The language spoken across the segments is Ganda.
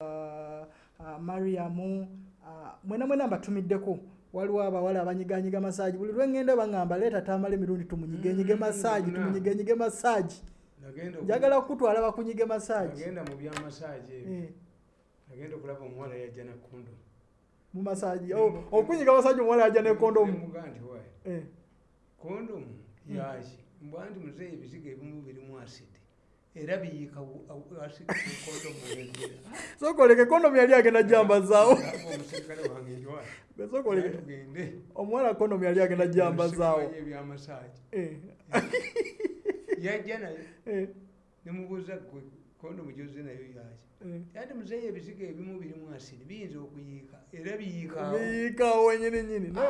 uh, mariamu uh, mwena mwena mbatumiddeko. Waliwo abawala abanyiganyiga masaaji buli lwengenda baŋŋamba leeta tamala emirundi tumunyigenyige Mm, masaaji na. tumunyige masaaji njagala kutwala bakunyige masaaji nagenda Eh, nagenda okulaba omuwala yajja na kondomu mu masaaji Oh, okunyiga masaaji omuwala yajja nekondomu Eh, kondomu yaki mbwa nti muzeeyi ebizigo ebimu birimu asidi era biyiika wengera sokoleke kondomu yali agenda jambazaawo sokoleke tugende omuwala kondomu yali agenda jambazaawo ebyamasaaji Eh, yajja nayo nemubuuza gwe kondomu gyoze nayo yaki eh. anti muzeeyi ebizigo ebimu birimu asidi biyinza okuyiika era biyiikaawo wenyini nyini no.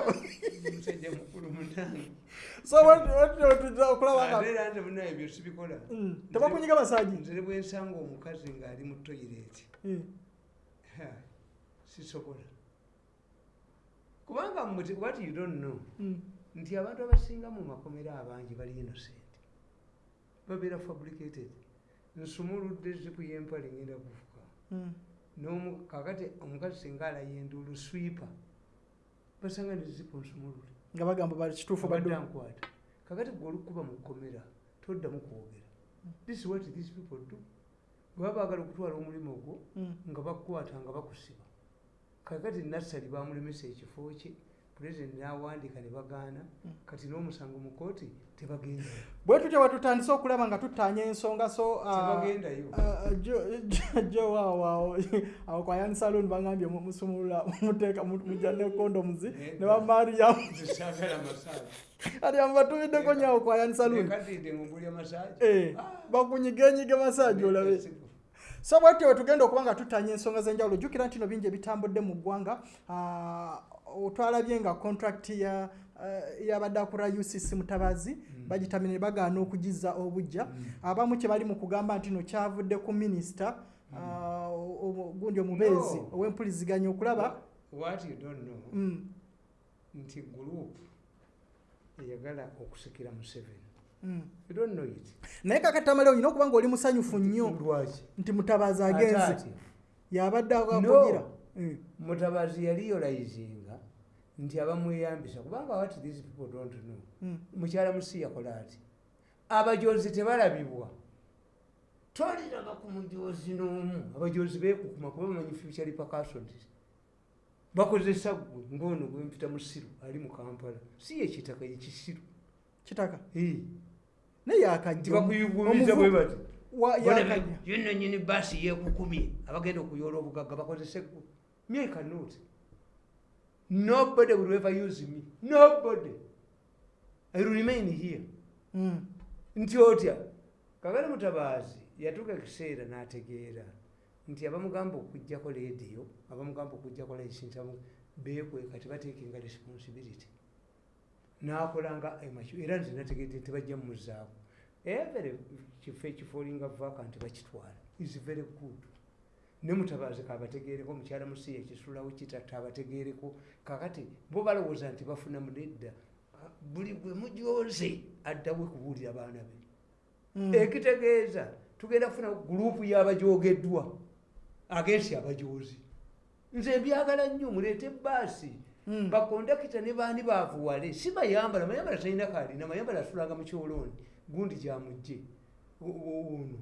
Musajja mukulu munange era nze munaye ebyo sibikola Mm, tebakunyiga masaaji nzire bwensanga omukazi ng'ali mu toyireeti Eh, sisobola. Kubanga what you don't know mm, nti abantu abasinga mu makomera abangi bali innocent babeera fabricated nsumuludde zipu yempale ngenda kufuka mm. N'omu- kakati omukazi singa alayenduulu swipa basanga ne zipu nsumulule nga bagamba kituufu badde badde ankwata. Kakati gwe olukuba mu kkomera toddamu kwogera. This is what these people do. Baba baagala okutwala omulimu ogwo Mm, nga bakukwata nga bakusiba. Kakati nassali bamulemesa ekifo kye pulezidenti n'awandiika ne bagaana Mm. kati n'omusango mu kooti tebagendayo bwe tutya bwetutandise okulaba nga tutaanya ensonga so ah, tebagendayo ah, Jo- Jo- jo waawo awo kwayani salon bagambye mu- musumulula muteeka mu- mujja ne condoms ne bamariyamu ati amubatumiddeko nyawo salon ngumbulya masaaji Eh, bakunyigenyige masaaji olabe. So bwatyo wetugenda okuba nga tutanya ensonga z'enjawulo jjukira nti no bingi ebitambudde mu ggwanga. Ah, otwalabye nga contract ya ah, yabadde akula ucc mutabazi bagitamire ne bagaana okugiza obujja abamu kye bali mu kugamba nti no kyavudde ku minisita ah, o- o- gundi omubeezi ow'empuliziganya okulaba. What you don't know Mm, nti gurupu eyagala okusikira museveni. Mm. you don't know it. Naye kakatamale olina okuba ngaoli musanyufu nnyo. nti mutabazi agenze. Yabadde No. akugira Mm, mutabazi yali yolayizinga nti abamweyambisa kubanga what these people don't know. Mm. mukyala musi yakola ati abajozi tebalabibwa. Twaliraga ku mujozi n'omu. Abajozi beekukuma kuba bamanyi future repercussions. Bakozesa gwe ngaono gwempita musiru ali mu kampala. Si yekitaka yekisiru kitaka? Naye yakajja nti bakuyugumiza bwe bati Wa- yakajja yenanyini baasi yekukumye abagenda okuyoola obugagga bakozese gwe myeka not nobody will ever use me. Nobody. I will remain here. Mm, nti otya kakale mutabaazi yatuuka ekiseera n'ategeera nti abamugamba okugjako leediyo abamugamba okugjako license beekweka tebateekenga responsibility. N'akolanga emakyo era nze nategedde tebajja mumuzaako evere kifo ekifoolinga vacant bakitwala. Is very good ne mutabaazi kabategeereko mukyala musi ekisulawo kitatta abategeereko kakati bo balowooza nti bafuna munedda buli gwe mujoze addawe kubuulira baana be. Mm. ekitegeeza tugenda kufuna gurupu y'abajogeddwa agensi abajozi nze mbyagala nnyo muleete ebbaasi Mm. bakondakita ne baani baavuwale? Si mayambala mayambala talina kalina mayambala asulanga mu kyolooni. Gundi gyamugje ono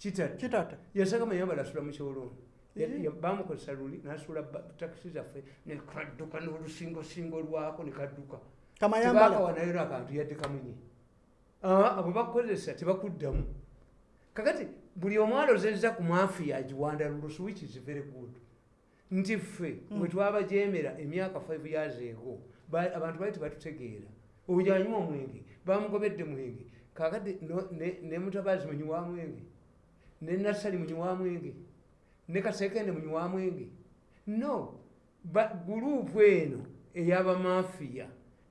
kitata kitata yasanga mayambala asula mu kyolooni Ya- Eh. ya- bamukozesa luli nasula takisi zaffe nekadduka n'olusingosingo lwako nekadduka kamayambala tebakawanayo nakantu yadde kamunye Ah, bwe bakukozesa tebakuddamu kakati buli omwalo zezza ku mafiya agiwandalulusu which is very good nti ffe Mm. bwe twabajemera emyaka 5 years ba- abantu bali tebatutegeera. Oyo anywa omwenge bamugobedde mwenge. Kakati ne ne mutabazi munyi wa mwenge ne nasali munyi wa mwenge ne kasekende munyi wa mwenge no gurupu eno ey'abamafiya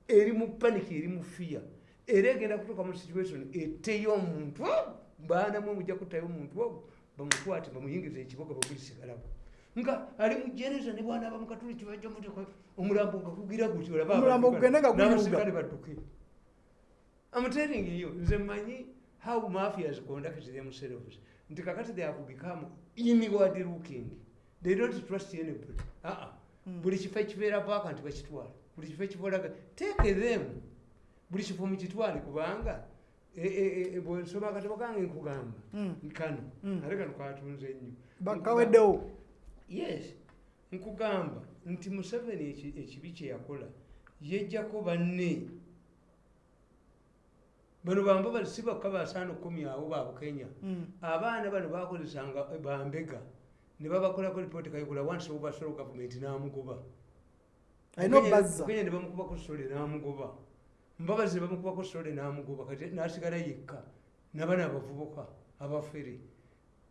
eri mu paniki eri mu fiya era egenda kutuuka mu situation etteyo omuntu baanamu mujja kuttayo omuntu ogwo bamukwate bamuyingiza ekiboga bagulisigalawo nga ali mu jeneza ne bwana bamukatuli kibajja muteka omulambo nga gugira guti olaba Omulambo abantu gugende nga bali- guyuuga. n'abasirikale badduke amtelling you nze mmanyi how mafias conduct themselves nti kakati they have become inward looking. They don't trust anybody. Aa Mm. buli kifo ekibeera vacant bakitwala buli kifo ekibeera take them. Buli kifo mukitwale kubanga e- e- e- bwensoma akatabo kange nkugamba Mm. kano Mm. ate kano katunze nnyo bakaweddewo yes. Nkugamba nti museveni eki- ekibi kyeyakola yejjako banne bano bamba si bakka basaana okukomyawo babukenya Mm. abaana bano bakozesanga bambega ne babakolako lipooti kayigula wansi obasolo gavumenti n'amugoba. Kenya ne bamukubako sole n'amugoba. Mbabazi ne bamukubako sole n'amugoba kati n'asigala yekka nabana abavubuka abafere.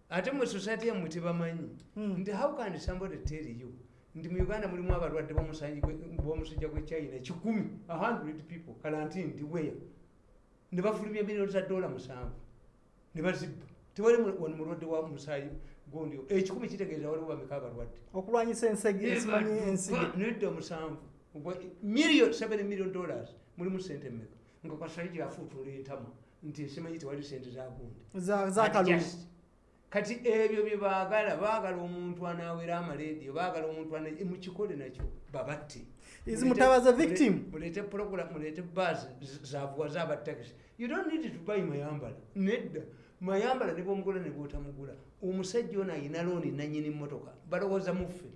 Ate mu society yammwe tebamanyi. Mm. nti how can somebody tell you? Nti mu uganda mulimu abalwadde b'omusanyi gwe- china kikumi 100 people. Kalanti ndi weya ne bafulumya miliyoni za dola musanvu. Ne bazibba tewali wano mulwadde wa musaayi gondi ekikumi kitegeeza waliwo bameka abalwadde okulwanyisa ensege esimanyi ensige nedda musanvu million 7 million dollars. Mulimu sente mmeka? Nga kwasayi gyafuutula entama nti esimanyi tewali sente zagundi za- zakalulu kati ebyo bye baagala baagala omuntu anaawera amalediyo baagala omuntu mukikole nakyo babatte mulete program mulete bus zavuwa zabatakisi you don't need to buy mayambala. Nedda. Mayambala ne bwomugula ne bwotamugula omusajja ono ayina looni nanyini motoka balowooza muffe.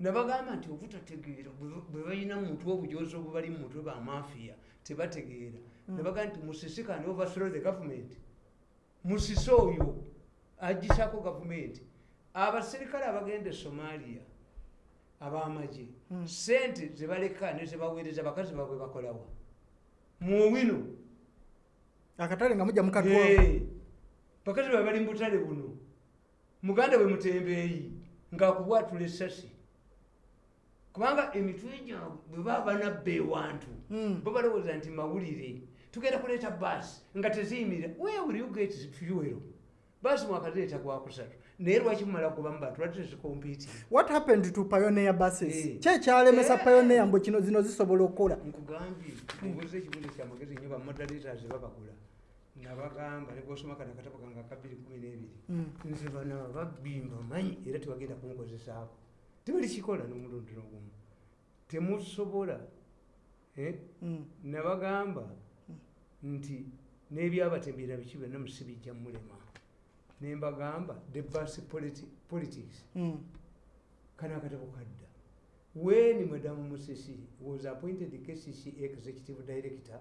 Nabagamba nti obutategeera bwe- balina mutwe obujozi obubali mu mutwe bamafiya tebategeera. Nabagaa nti musisikane overthrow the government. Musise oyo agisako gavumenti abaserikale abagenda somalia abamagye Mm. sente zebaleka ne zebaweereza bakazi babwe bakolawa muwino akatale nga mujja mukatwa bakazi babe bali mubutale buno. Muganda bwe mutembeeyi ngaakubwatula essasi kubanga emitwe gyabwe bwe baba banabba ewantu Mm. bo balowooza nti mawulire. Tugenda kuleeta baasi nga teziyimirira where will you get fuel baasi mwakazireeta gwakusatu naye lwaki mumala kubamu bantu lwaki tezikompiiti what happened to pioneer buses Eh. ki ekyalemesa Eh. pioneer mbwe kino zino zisobola okukola nkugambye obuuza ekibuuzo kyamagezi nnyo bamoderatas babagula nabagamba nebwosoma kana akatabo kange aka 212 Mm. nze bana babimba manyi era tebagenda kunkozesaako tebali kikola n'omulundi n'ogumu temusobola eh? Mm. nabagamba nti n'ebyabatembera biki byonna musibijja mulema nembagamba the bus politi- politics. Mm. kano akatabo kadda. When madam musisi was appointed the kcc executive director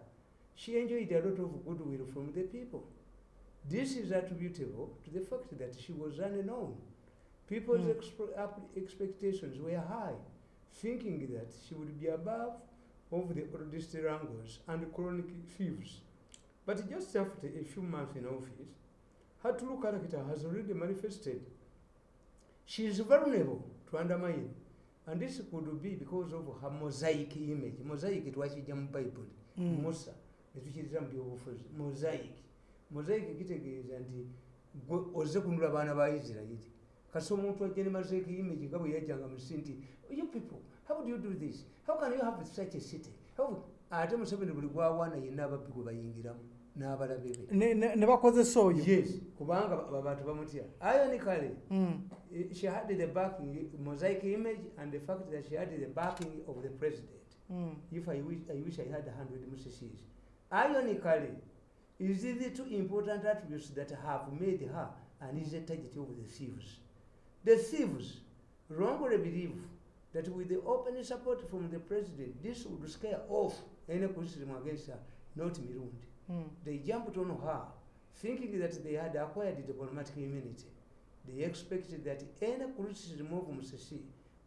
she enjoyed a lot of goodwill from the people. This is attributable to the fact that she was unknown. People's Mm. expe- expectations were high thinking that she would be above of the oldest wrangles and chronic thieves. But just after a few months in office her true character has already manifested. She is vulnerable to undermine and this could be because of her mosaic image. Mosaic twakijja mu bible. Mm. musa netukiyitira mu byobufuzi mosaic. Mosaic kitegeeza nti gwe ozze kunula baana ba isirairi kasi omuntu ajja ne mosaic image nga bwe yajjanga mu nsi nti you people how do you do this? How can you have such a city? How- ate museveni buli gwawaana yenna ababbi gwe bayingiramu n'abalabe be Ne- bakozesa oyo yes kubanga ba- abantu bamutya. Ironically Mm. Eh, she had the backing mosaic image and the fact that she had the backing of the president. Mm. if i wish i, wish I had 100 mccs ironically is it the two important attributes that have made her an easy target of the thieves? The thieves wrongly believe that with the open support from the president this would scare off any criticism against her not mirundi Mm. they jumped on her, thinking that they had acquired diplomatic immunity. They expected that any criticism of Musisi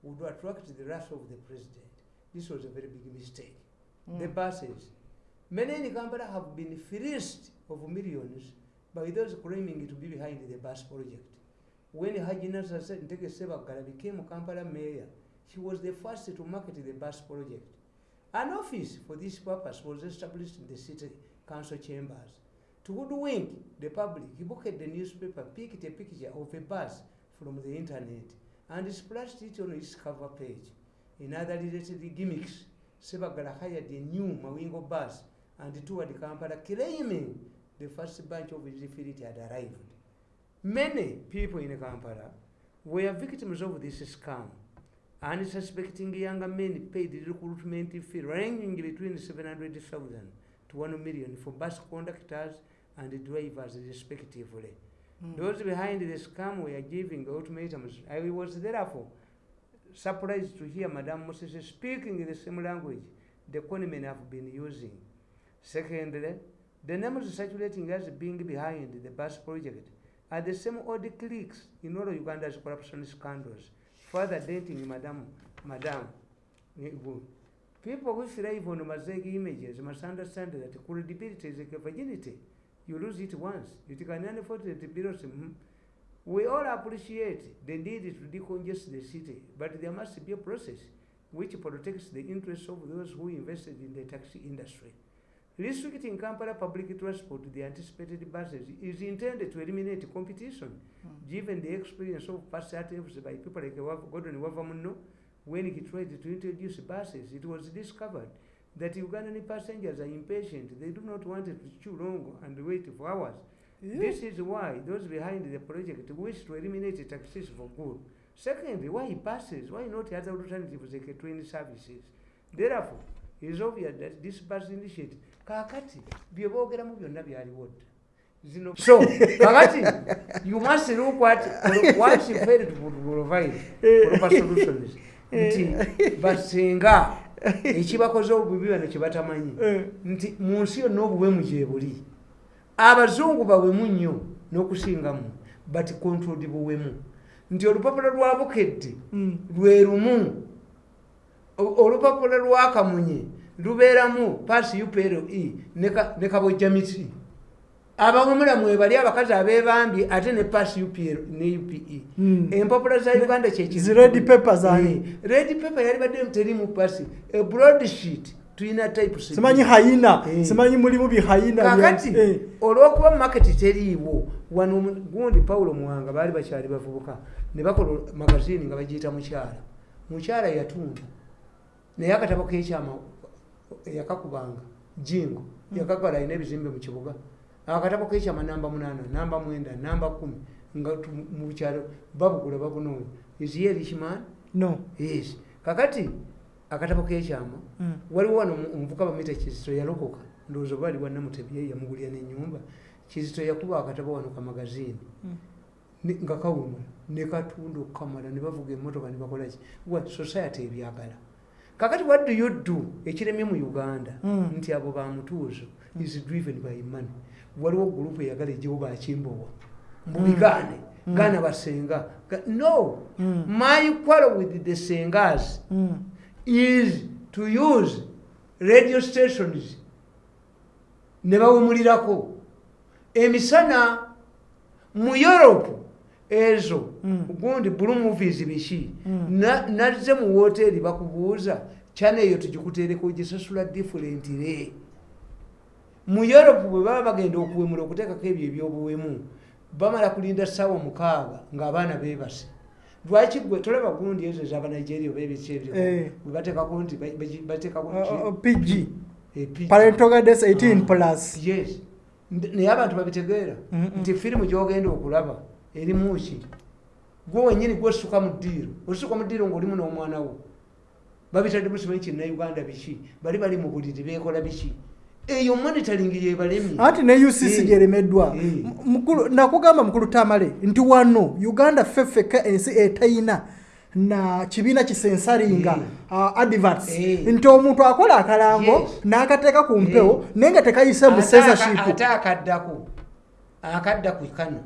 would attract the wrath of the president. This was a very big mistake. The Mm. buses. Many in Kampala have been fleeced of millions by those claiming to be behind the bus project. When Haji Nasser Nteke became Kampala mayor, he was the first to market the bus project. An office for this purpose was established in the city council chambers. To hoodwink the public, he booked the newspaper, picked a picture of a bus from the internet, and splashed it on its cover page. In other related gimmicks, Sebagala hired a new Mawingo bus and toured Kampala, claiming the first bunch of his had arrived. Many people in Kampala were victims of this scam. Unsuspecting young men paid the recruitment fee ranging between 700,000 to 1 million for bus conductors and drivers respectively. Mm. Those behind the scam were giving ultimatums. I was therefore surprised to hear Madame Moses speaking in the same language the conmen have been using. Secondly, the names circulating as being behind the bus project are the same old cliques in all Uganda's corruption scandals, further denting Madame, Madame. People who thrive on mosaic images must understand that credibility is a virginity. You lose it once. You can afford it bills. mhm. We all appreciate the need to decongest the city, but there must be a process which protects the interests of those who invested in the taxi industry. Restricting Kampala public transport to the anticipated buses is intended to eliminate competition, Mm. given the experience of past attempts by people like Gordon Wavamuno. When he tried to introduce buses, it was discovered that Ugandan passengers are impatient. They do not want to chew long and wait for hours. Yeah. This is why those behind the project wish to eliminate taxis for good. Secondly, why buses? Why not other alternatives like train services? Therefore, it is obvious that this bus initiative, kakati, bye boogeramu byonna byaliwo. Zino- So, kakati, you must look at what you failed to provide proper solutions. Nti, basinga, ekibakoze obubi bano kye batamanyi. Eh. nti mu nsi yonna obuwemu gye buli abazungu bawemu nnyo n'okusingamu but controlled buwemu nti olupapula lwa bukedde Mm. lwe lumu O- olupapula lwa kamunye lubeeramu paasi upre ne ka- ne kabojjamiti abawemula mwebali abakazi abebambye ate ne UPR ne upe Mm. empapula za uganda Zi red paper. Eh, yali badde terimu paasi. A broadsheet tulina types simanyi hayina Eh. simanyi mulimu bihayina kakati eh. olwokuba maketi teriiwo wano gundi pawulo muwanga baali bakyali bavubuka ne bakola magazini nga bagiyita mukyala. Mukyala yatunda naye akatabo kekyama yakakubanga jingo. Yakakala alina ebizimbe mu kibuga akatabo kekyama namba munana namba mwenda namba kumi nga tu- mu bukyalo babugula babunoonya iziye richman no. Yes kakati akatabo kekyama Mm. waliwo wano omu- omuvuka bamwita kizito yalokoka. Ndowooza oba ali wanamutebye yamugulira nenyumba kizito yakuba akatabo wano kamagazini Mm. Nga kawumula nekatunda okukamala ne bavuga emotoka ne bakolaki wa society ebyagala. Kakati what do you do? Ekiremye mu uganda. Mm. nti abo bamutuuzo is driven by money waliwo gurupu eyagala ejewo bakimbowa mbubigaane Mm. gaana basenga Ga- no Mm. my quarrel with the sengas Mm. is to use radio stations ne bawumulirako emisana mu europe ezo Mm. gundi blue movies biki Mm. Na- nazze mu woteeri bakubuuza kyana eyo tugikuteereko ogisasula differentire mu europe bwe baba bagenda okuwemula okuteekako ebyo ebyobuwemu bamala kulinda ssaawa mukaaga ng'abaana beebase. Lwaki gwe tolaba gundi ezo ezabanigeria oba ebiki ebyo? Eh. bwe bateekako nti ba- ba- bateekako pg Eh, parental guidance 18 Ah, plus. Yes. Naye abantu babitegeera. Nti firimu gyogenda okulaba erimu ki? Gwe wenyini gwesuka mu ddiiro. Osuka mu ddiiro ngaolimu n'omwana wo. Babitadde musimanyi kinnauganda biki? Bali bali mu buliri beekola biki eyo monitoring yebalemye anti ne ucc Eh. gyeremeddwa Eh. Nakugamba mukulu tamale nti wano uganda ffeffeka ensi etayina na kibiina kisensalinga Eh. uh, adverts nti omuntu akola akalango Yes. n'akateeka ku mpewo naye nga tekayise mu censorship ate akaddako akadda ku kano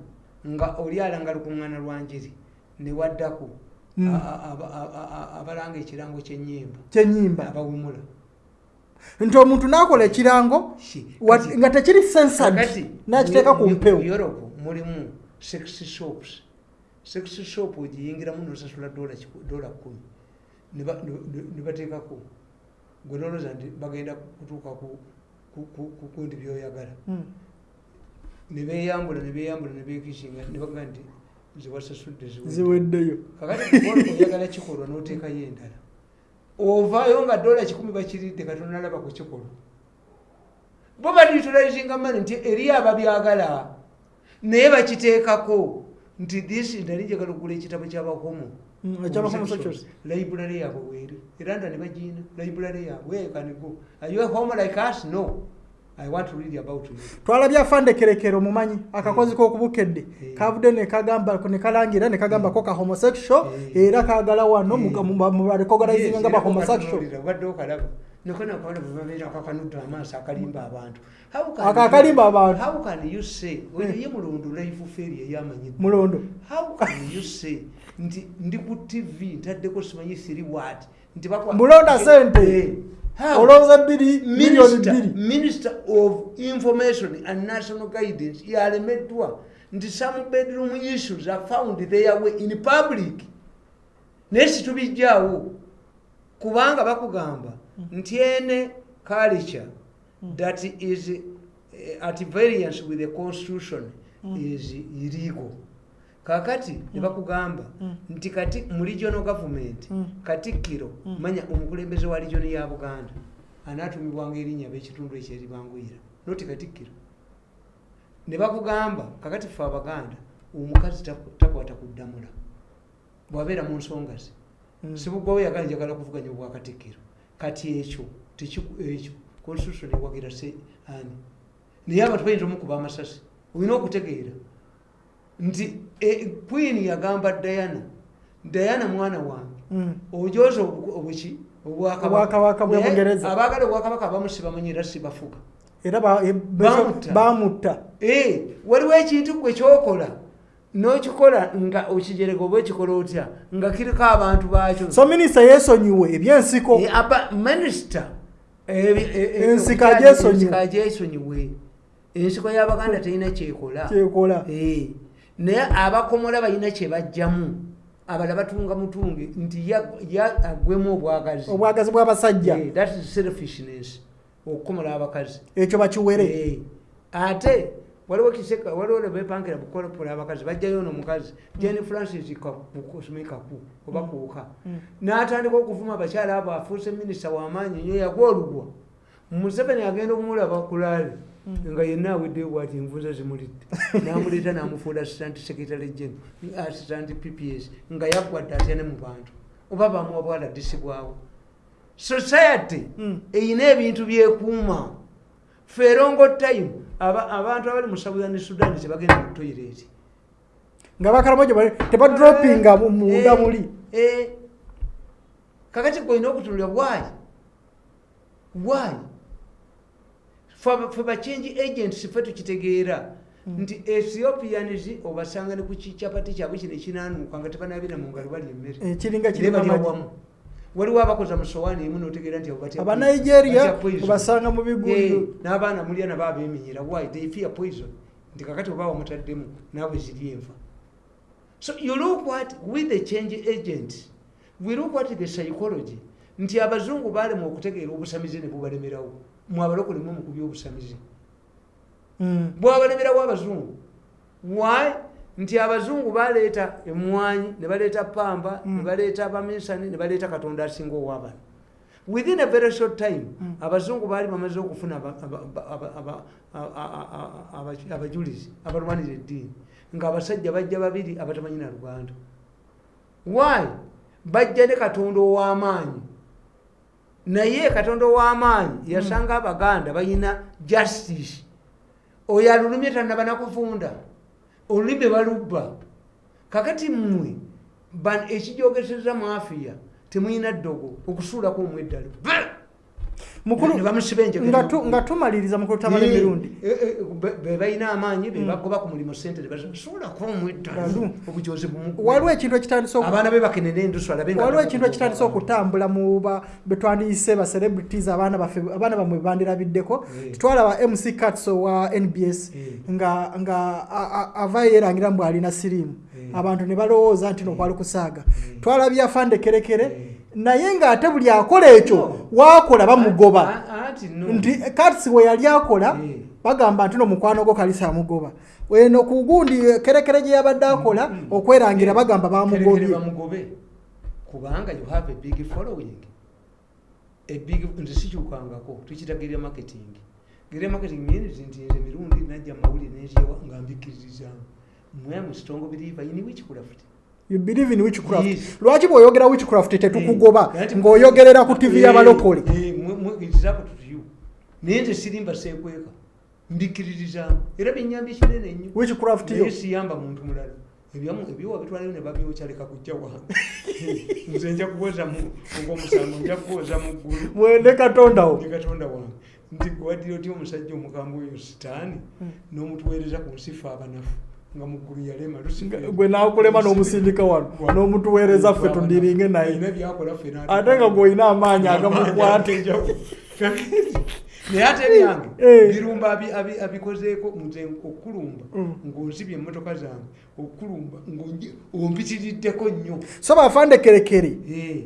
nga oli alanga lukuŋŋaana lwa njiri ne waddako Mm. abalanga ekirango kyenyimba abawumula nti omuntu n'akola ekirango nga tekiri censored n'akiteeka ku mpewo. Europe mulimu sex shops. Sex shop ogiyingiramu nosasula dola kumi. Ne ba- ne- ne- ne bateekako gwe noloza nti bagenda kutuuka ku- ku- ku- ku kundi byoyagala. Mm. ne beyambula ne beyambula ne bekisinga ne baga nti ziwasasudde ziwedde. Ziweddeyo. Kakati oyagala kikolwa n'oteekayo endala ovaayo nga dola kikumi bakiridde katonda alaba ku kikolwa bo baliutilizinga mani nti eri ababyagala naye bakiteekako nti this nali njagala okugula ekitabo kyabahomo Mm, library yaabwe weeri era nda ne bagiina library yaabwe Where can you go are you a homo like us? No i want to read about you. Twalabye afande kerekero mumanyi akakozi k'okubukedde Eh. kavudde nekagamba nekalangira nekagambako ka homosexual Eh. era kagala wano Eh. mubarecognizinga nga ba homosexual. obadde okalaba. Nokonakola bwebabeera akakanudde amaaso akalimba abantu. How can Ako you- akalimba abantu. how can you say oyo ye mulondo life feri eyamanyidde mulondo how can you say nti ndi ku tv ntaddeko simanyi siri wat nti bakwa- Mulonda sente. How? olowooza bbiri miliyoni Minister- bbiri. Minister of information and national guidance yalemeddwa nti some bedroom issues are found their way in public. Naye situbijjaawo kubanga bakugamba nti ene culture that is eh, at variance with the constitution is illegal kakati ne bakugamba nti kati mu regional government Mm. katikkiro manya omukulembeze wa region ya buganda anaatumibwanga erinnya ab'ekitundu ekyo eribanguyira noti katikkiro ne bakugamba kakati fe abaganda omukazi tak- takwata kuddamula bwabeera mu nsonga ze. Mm. sibugwawo yagala njagala kuvuganya obwakatikkiro kati ekyo ekyo constitution ewagira se ani? Naye abantu bayinza omukuba amasasi olina okutegeera nti e, queen yagamba diana diana mwana wange Mm. ojoza obu- obuki Obwakabaka bwe Naye Bungereza. abaagala obwakabaka abamu sibamanyi era sibafuga era ba- e- Bamutta. Eh, waliwo ekintu gwe kyokola n'okikola nga okijereka oba ekikola otya nga kiriko abantu baakyo. So minisita yeesonyiwe ebyensiko. Apa minisita Ensiko agyesonyiwe. agyesonyiwe. Ensiko y'abaganda terina kyekola. Kyekola naye abakomola balina kyebajjamu abala batunga mutunge nti ya- ya- agwemu obwagazi obwagazi bw'abasajja Eh, that is selfishness okukomola abakazi. Ekyo bakiwere. Eh, ate waliwo kiseka waliwo lebepankira bukolopola abakazi bajjayo nomukazi jeni francis smikaku oba kuuka. N'atandika okuvuma abakyala abo afuuse minisita wamaanyi nyo yagwa olugwa museveni agenda okumulaba kulaale nga yenna aweddeyo bwati envuza zimulidde namuleeta namufuula assistant secretary gen assistant pps nga yaggwadde atya ne mu bantu. Oba bamuwa bwala disibwawo society Mm. eyina ebintu byekuuma feerongo time aba- abantu abali mu southern sudan tebagenda mu toilet. Nga bakalamojo tebadropinga mu- munda Eh, muli eh. kakati gwolina okutunulira why? Why Fe- bachange agents fe tukitegeera nti ethiopians obasanga ne ku kicyapati kyabwe kino ekinanuuka nga tebanabira mu ngalo bali emmere. Eh, waliwo abakoza mu sowaani emu notegeera nti abo batya aba poison. nigeria Batya poison. obasanga mu Eh, bigundu n'abaana mulya nabo abemenyera why? They fear poison. Nti kakati oba wamutaddemu naawe ziri enfa so you look what with the change agent we look what the psychology. Nti abazungu balema okutegeera obusamizi ne bubalemerawo mwabalokolemu mu kubyobusamizi Mm. bwabalemerawo abazungu why? Nti abazungu baleeta emwanyi ne baleeta pamba ne Mm. baleeta abamisani ne baleeta katonda asinga owabano within a very short time Mm. abazungu baali bamaze okufuna abajulizi abalwanira eddiini ng'abasajja bajja babiri abatamanyi na luganda. Why? Bajja ne katonda ow'amaanyi naye katonda ow'amaanyi yasanga abaganda balina justice. Oyo alulumye tanaba nakuvunda olulimi balubba. Kakati mmwe ban- ekijogeseza mu afiya temulina ddogo okusuulako omweddalo mukulu Ne bamusiba enjegere nga tumaliriza mukulu tamala emirundi eh, eh, be- be balina amaanyi Mm. bebagoba ku mulimu sente nebasuulako omweddalo Ddalu. obujozi waliwo ekintu ekitandise oku- abaana be bakenera endusu alabe nga- waliwo ekintu ekitandise okutambula mu betwandiyise ba celebrities abaana baffe abaana bamwe bebandilabiddeko Eh. twalaba mc catso wa nbs Eh. nga nga a- a- avaayo yerangira mbu alina siriimu abantu ne balowooza nti nokwali kusaaga twalabye afande kerekere. Naye ng'ate buli akola ekyo waakola bamugoba. Nti katsi we yali akola Eh. bagamba nti no mukwano gwo kalisa amugoba. Eno ku gundi kerekere gye yabadde akola Mm. okwerangira bagamba Kerekere bamugobye kubanga you have a big following. A big nze sikyukangako tukita geria marketing. Geria marketing means nti nze mirundi najja mawulire nenjewa nga mbikiririzaamu mwe am strong believer in witchcraft you believe in witchcraft? Yes. lwaki bw'oyogera witchcraft tetukugoba Eh, ng'oyogerera ku tv y'abalokole Eh, eh, naye nze sirimba seekweka mbikkiririzaamu era byenyambye kinene nnyo witchcraft yo. Siyamba muntu mulala. Ebyowa bitwalayo ne babyokyaleka kujja wange nze nja kuwoza ogwomusango nja kuwoza mu ggulu. Mwende katondawo ne katonda wange. Nti gwaddira otya omusajja omukambwe oyo sitaani? N'omutuweereza ku nsi fe abanafu nga mu ggulu yalema gwe nakulema n'omusindika wano n'omutuweereza ffe tundiringe naye. Ate nga gw'olina amaanyi agamukwate. Naye ate byange Eh. birumba abi- abi- abikozeeko nze okulumba Mm. ng'onsibye emmotoka zange okulumba ompitiriddeko nnyo. So bafande kerekere. Eh.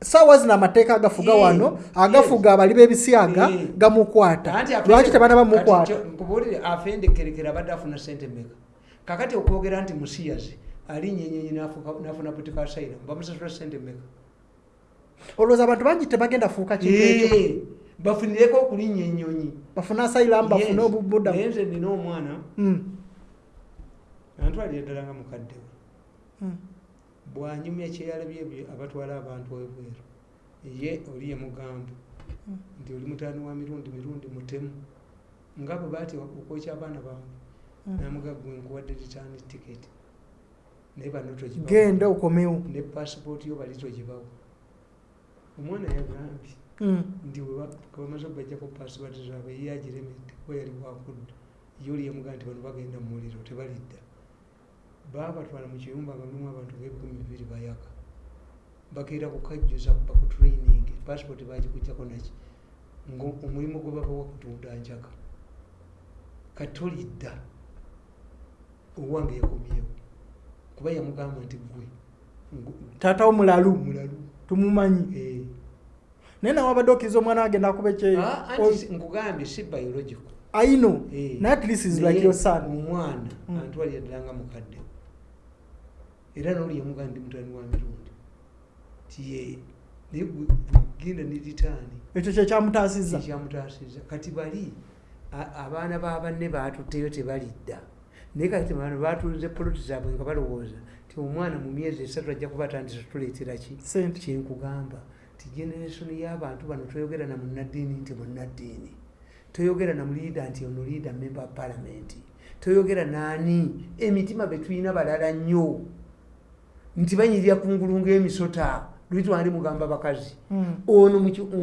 saawa zino amateeka agafuga Eh, wano agafuga abali b'ebisyaga gamukwata. Lwaki tebana bamukwata? Afendekerekera abadde afuna sente meka kakati okwogera nti musiyazi alinyenyenyi nafuna butika asayira bamusasula sente meka olowooza abantu bangi tebagenda fuuka kintu ekyo? Eh, bafunireko okulinnya ennyonyi bafune asayiramu bafune obubudamu naye nze nina omwana. Mm. antwalira ddala nga mukadde we. Mm. bwanyumya kyeyalabye ebyo abatwala abantu ebweru. Ye oli yemugamba Mm. nti oli mutaani wa mirundi mirundi mutemu. Nga bwe baati okwokya abaana bange. Namuga gwe nkuwadde ritaani tiketi naye bano togibawa genda okomewo. Ne pasipooti yo bali togibawa omwana yagambye Mm. nti bamaze okubajjako pasipooti zaabwe ye agiremedde kuba yali wakudda ye oli yamugaa nti bano bagenda mu muliro tebalidda. Baabatwala mu kiyumba nga mulimu abantu ng'ebikumi bibiri bayaka. Bakeera kukajjuza baku training. Pasipooti bagikugjako naki? Ngaomulimu gwe babawa kutunda njaka. Katolidda owange yakomyewo. Kuba yamugamba nti gwe ngu- taata wo mulalu mulalu tumumanyi Eh. naye nawe abadde okkiriza omwana agenda akuba ekyeyo Ah, nkugambye si biological. Ayino Eh. naye at least is like your son. omwana Mm. antwalira ddala nga mukadde. Era noli yamugaa ndi mutani wa mirundi. Tiye naye genda ne ritaani ekyo kyekyamutaasizza ekyamutaasiza kati bali abaana ba banne batutteyo tebalidda naye kati bano batunze poloti zaabwe nga balowooza ti omwana mu myezi esatu ajja kuba atandise tuleetera ki? Kyenkugamba ti generation y'abantu bano toyogera na munaddiini nti munaddiini toyogera na muliida nti ono liida member of parliament. Toyogera naani emitima betulina balala nnyo. Nti banyirira kungulu ng'emisota luli twandi mugamba bakazi Mm. ono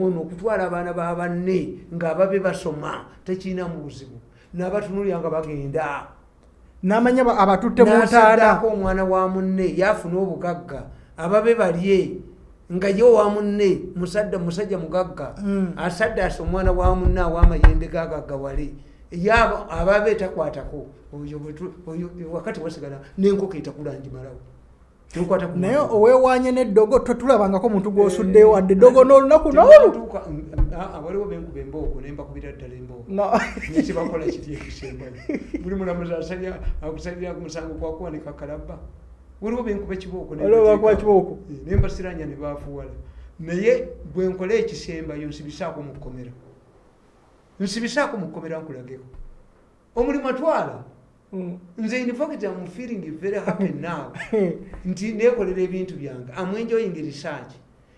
ono okutwala abaana ba banne ng'ababe basoma tekirina mu buzibu n'abatunulira nga bagenda n'amanya ba- abatutte mu n'asaddaako ntaana omwana wa munne yafuna obugagga. Ababe balye. Nga ye owa munne musadda musajja mugagga. Mm. asaddaasa omwana wa munne aw'amayembe gagaggawale yaba ababe takwatako. Oyo wakati wasigala n'enkoko etakulanjimalawo naye mwana. oweewanye n'eddogo totulabangako muntu gw'osuddeyo Eh, wadde eddogo n'olunaku n'olu. Ah, ah, waliwo benkuba embooko nembakubira ddala embooko nekibakola kiri ekisembayo? Buli mulamuzi akusalira ku musango gwakuwanika kalabba. Waliwo benkuba ekibooko nembasiranya ne bafuwala naye bwe nkola ekisembayo nsibisaako mu kkomera. Nsibisaako mu kkomera nkulageko. Omulimu atwala. Nze in fact am feeling very happy now. Nti nekolera ebintu byange. Am enjoying research.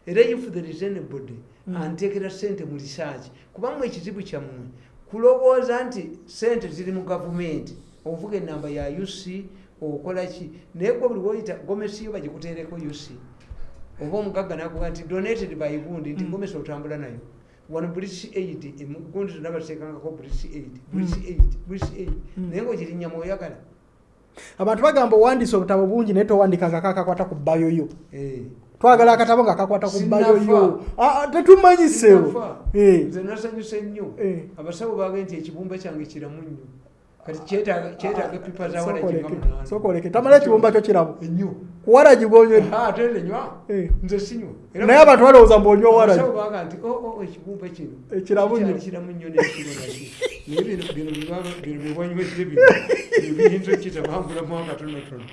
Era if there is anybody Mm. antekera sente mu research. Kubamu ekizibu kyammwe kulowooza nti sente ziri mu gavumenti ovuga enamba ya uc okola ki? Naye gwe buli woyita gomesi yo bagikuteereko uc oba omugagga nakuga nti donated by gundi nti Mm. gomesi otambula nayo wano british aid gundi tonabateekangako british aid british aid british aid Mm. naye ngaogirinnya mwoyagala abantu bagamba owandiisa obutabo bungi naye towandikanga kakakwata ku bbayo yo Eh. twagala akatabo nga kakwata ku bbayo yo Sinnafa. Ah, ah, tetumanyisewo. Eh. nze nasanyuse nnyo Eh. abasawo bage nti ekibumba kyange kiramu nnyo kati kyetaaga kyetaaga epipa za wala Sokoleke, jinga munaana sokoleke tamala ekibumba kyo kiramu ennyo kuwala gibonywe Ah, ate nze nywa Eh. nze sinywa naye abantu balowooza mbonywa abasawo baga nti "Oh, oh, ekibumba kino. Ekiramu nnyo." kikyali kiramu nnyo nekiro naki naye bino bino bino byewanywedde bino. Bino biyinza okitabangulamu akatonotono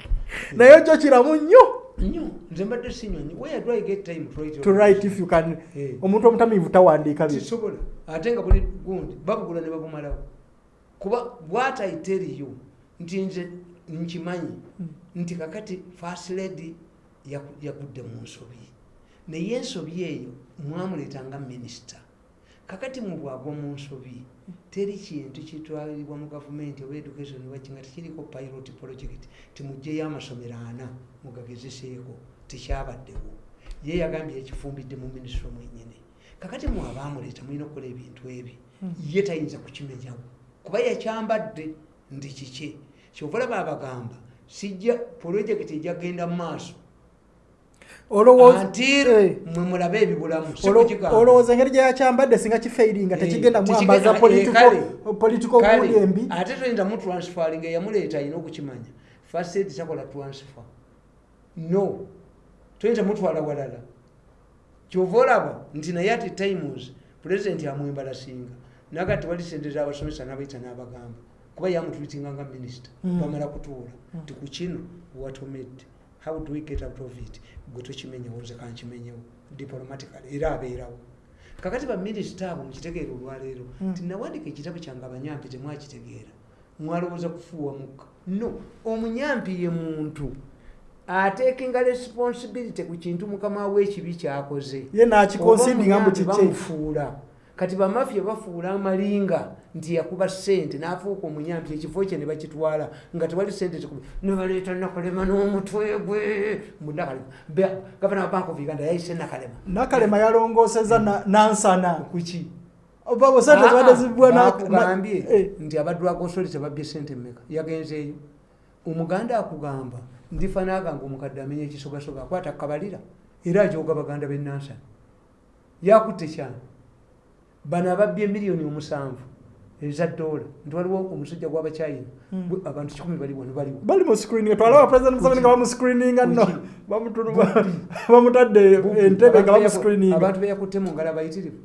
naye kyo kiramu nnyo nnyo nze mbadde sinywa nnyo where do i get time to write to write if you can. Eh. omuntu omutamiivu tawandiika bye kisobola. Ate nga buli gundi babugula ne babumalawo. Kuba bwati aiteriyo nti nze nkimanyi nti kakati first lady yagudde mu nsobi. Naye ensobi eyo mwamuleetanga minisita kakati mubwagwa mu nsobi teri kintu kitwalibwa mu gavumenti oba education waki nga tekiriko pilot project timugjeyo amasomero ana mugagezeseeko tekyabaddewo. Ye yagambye ekifumbidde mu minisitule mwenyini kakati mwe abaamuleeta mulina okukola ebintu ebi ye tayinza kukimenyawo. Kuba yakyambadde ndi kiki? Kyova olaba abagamba sijja projekiti ejagenda mu maaso. Eh. mwe mulabe ebibulamu olowooza engeri gyeyakyambadde singa kifeiringa Eh, tekigenda mwambaza eh, political- buuli embi. ate toyinza mu transferring eyamuleeta alina okukimanya. First aid takola transfer. No. Toyinza mutwala walala. Kyova olaba nti naye ati times pulezidenti amwembalasinga. Naga tewali sente zabasomesa nabaita n'abagamba kuba yamutulitinga nga minisita Mm. bamala kutuula. Ti ku kino watomedde how do we get out of it? Gwe tokimenyewo nze kankimenyewo diplomatically era abeerawo kakati baminisita abo mukitegeera olwaleero Mm. nti nawandika ekitabo kyange abanyampi temwakitegeera mwalowooza kufuuwa mukka no omunyampi ye muntu atekinga responsibility ku kintu mukama w'ekibi kyakoze ye nakikonsindinga mbu kiki bamufuula kati bamafiya bafuula amalinga nti yakuba sente n'afuuka omuyampi ekifo kye ne bakitwala nga tewali sente nebaleeta nakalema n'omutwe gwe. Munakalema gavana wa bank of uganda yayise nakalema. Nakalema yalongooseza na- nansana. Kuki na- bakugambye eh, nti abadwaga osoli tebabbye sente mmeka? Yagenzeeyo omuganda akugamba ndifa nagamba omukadde amenya ekisogasoga akwata kabalira era ajoga baganda benansani yakutte kyana bano ababbye emiliyoni omusanvu eza dola nti waliwo omusajja gw'abacyayina Mm. Bwe- abantu kikumi bali wano baliwo bali mu screening twalaba president museveni nga bamuscreeninga nno Kuki? Bamutunu- bamutadde entebe nga bamuscreeninga abantu beyakutte mu ngalo abayitirivu.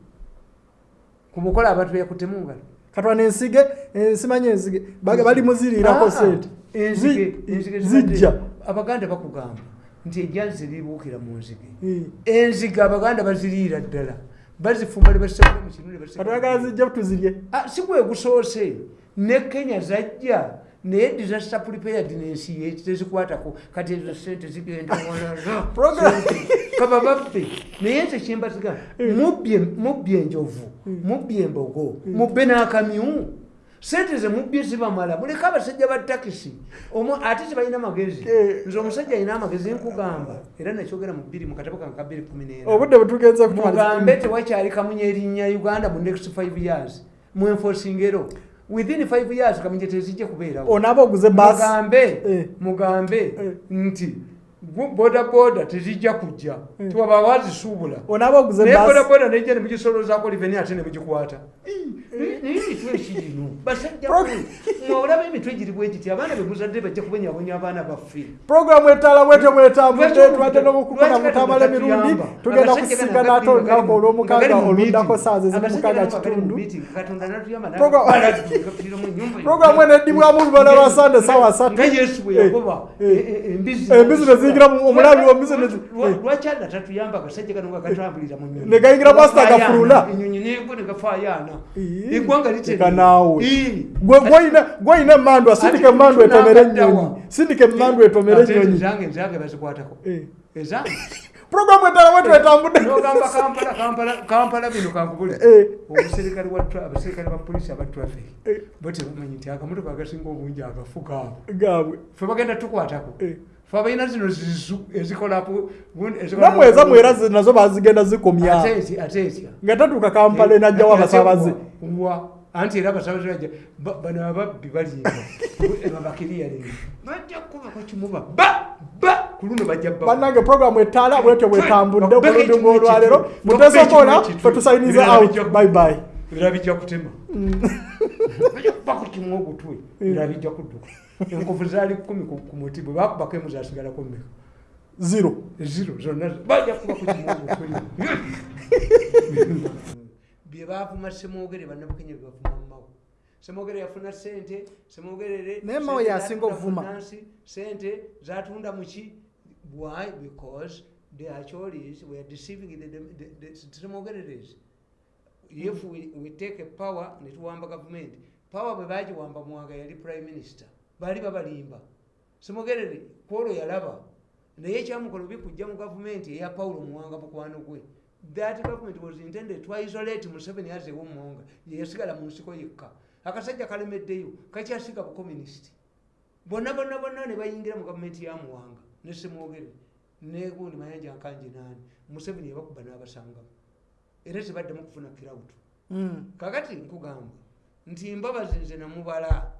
Ku mukola abantu beyakutte mu ngalo. Katwana ensige ensimanya enzige Baga- bali muziriirako Ah, sente. enzige Zi- enzige zijja. abaganda bakugamba nti ejjanzi libuukira mu nzige. Eh. enzige abaganda baziriira ddala bazifumba ne bazisekula mu kinu ne bazisekula mu katwagala kinu. zijja tuzirye Ah, si gwe gusoose. Ne kenya zajja naye disaster prepared nensi ye tezikwatako. Kati ezo sente zigenda Program- kaba babbe naye nze kyembaziga mubbye mubbye enjovu mubbye embogo mubbe n'akamyu sente ze mubbye zibamala muleke abasajja ba takisi ate tebalina magezi Eh. nze omusajja alina amagezi nkugamba era nakyogera mu bbiri mu katabo kange ka bbiri kumi n'ena obudde bwetugenze mugambe tewakyali kamunye erinnya uganda mu next 5 years mwenfosingero within 5 years kamunye tezijja kubeerawo onaaba oguze mugambe Eh. mugambe Eh. nti boda boda tezijja kujja Eh. tiwaba wazisuubula naye boda boda nejja nemugisolozaako liveni ate nemugikwata naye emitwe ekirino basajja mwolaba emitwe giribu egiti abaana bemuzadde bajja kubonyabonya abaana baffe programu etaala bwetambudde Lwaki n'okukuna Katonda mutamala emirundi tugenda Abasajja kusiga gano nato agali mu- olunaku olw'omukaaga saaza ezimukaaga gano agali mu kitundu meeting. Katonda natuyamba Program- n'atupira mu nnyumba Program eno eddibwamu lubala lwa asatu. nga yesu bwe Eh, yagoba eh. eh, eh, embizi Omulabi lwaki tatuyamba nga mu eggwanga emmandu asindika Ate emmandu etomere tunakaddawa. ennyonyi sindika emmandu etomere ennyonyi bazikwatako Eh. ezange programu etaala bwetyo etambudde nogamba kampala kampala kampala bino kankubule omuserikale wa tra- abaserikale ba polisi aba traffic. Bo tebamanyi nti akamotoka agasinga obungi agafuka abo gaabwe fe bagenda tukwatako Eh. Fe abalina zino zizu ezikolapo namwe ezamu era nazo bazigenda zikomya. Ate etya nga tatuuka kampala enajjawo abasaabaze wa anti era abasaabaze bajja ba- bano ababbi balimba babakiriyalinga bajja kubako kimuba ba ba! Ku luno bajja bannange programu etaala bwetyo bwetambudde Bakubeka ekimu ekitwe. fetusayinize Ebirala out. ku- bye bye. era bijja kutema. Bajja kubako kimu ogutwe era bijja kudduka enkovu zaali kumi ku muti bwe bakubako emu zasigalako mmeka. Zero. Ziro zonna bajja kuba ku kimu ogutwe bye baavuma semwogere bannabukenya bye bavuma mumawo semwogere yafuna sente semwogerere Naye sente y'asinga ovuma. sente zatunda muki why? Because the acholis were deceiving the, the, the, the semwogererezi if we, we take a power netuwamba gavumenti power bwe bagiwamba mwanga yali prime minister baali babalimba. Simugerere kwolwo yalaba. Naye ekyamukola bikujja mu gavumenti eya pawulo muwanga mukwano gwe that government was intended to isolate museveni as ewomwanga yeyasigala mu nsiko yekka. Akasajja kalemeddeyo kakyasiga bukomunisiti bonna bonna bonna ne bayingira mu gavumenti ya muwanga. Ne semwogere negundi mayanja nkanje nani. Museveni yabakuba n'abasangamu era tebaddemu kufuna kirawutu Mm. kakati nkugamba nti mbabazi nze namubala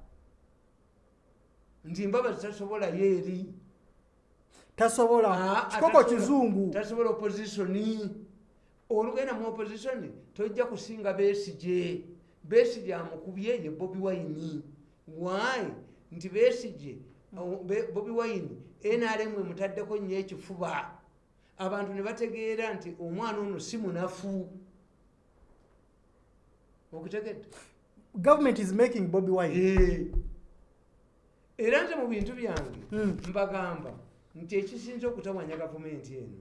nti mbabazi tasobola yeeri tasobola. Ah, kikoko atasobola- kizungu. tasobola oppositioni olugenda mu opposition tojja kusinga besije besije amukubye ye bobi wine. Why? Nti besije bobi wine nrm emutaddeko nnyo ekifuba. Abantu ne bategeera nti omwana ono si munafu. Okutegedde? Government is making bobi wine. Eh. Era nze mu bintu byange Mm. mbagamba nti ekisinza okutawanya gavumenti eno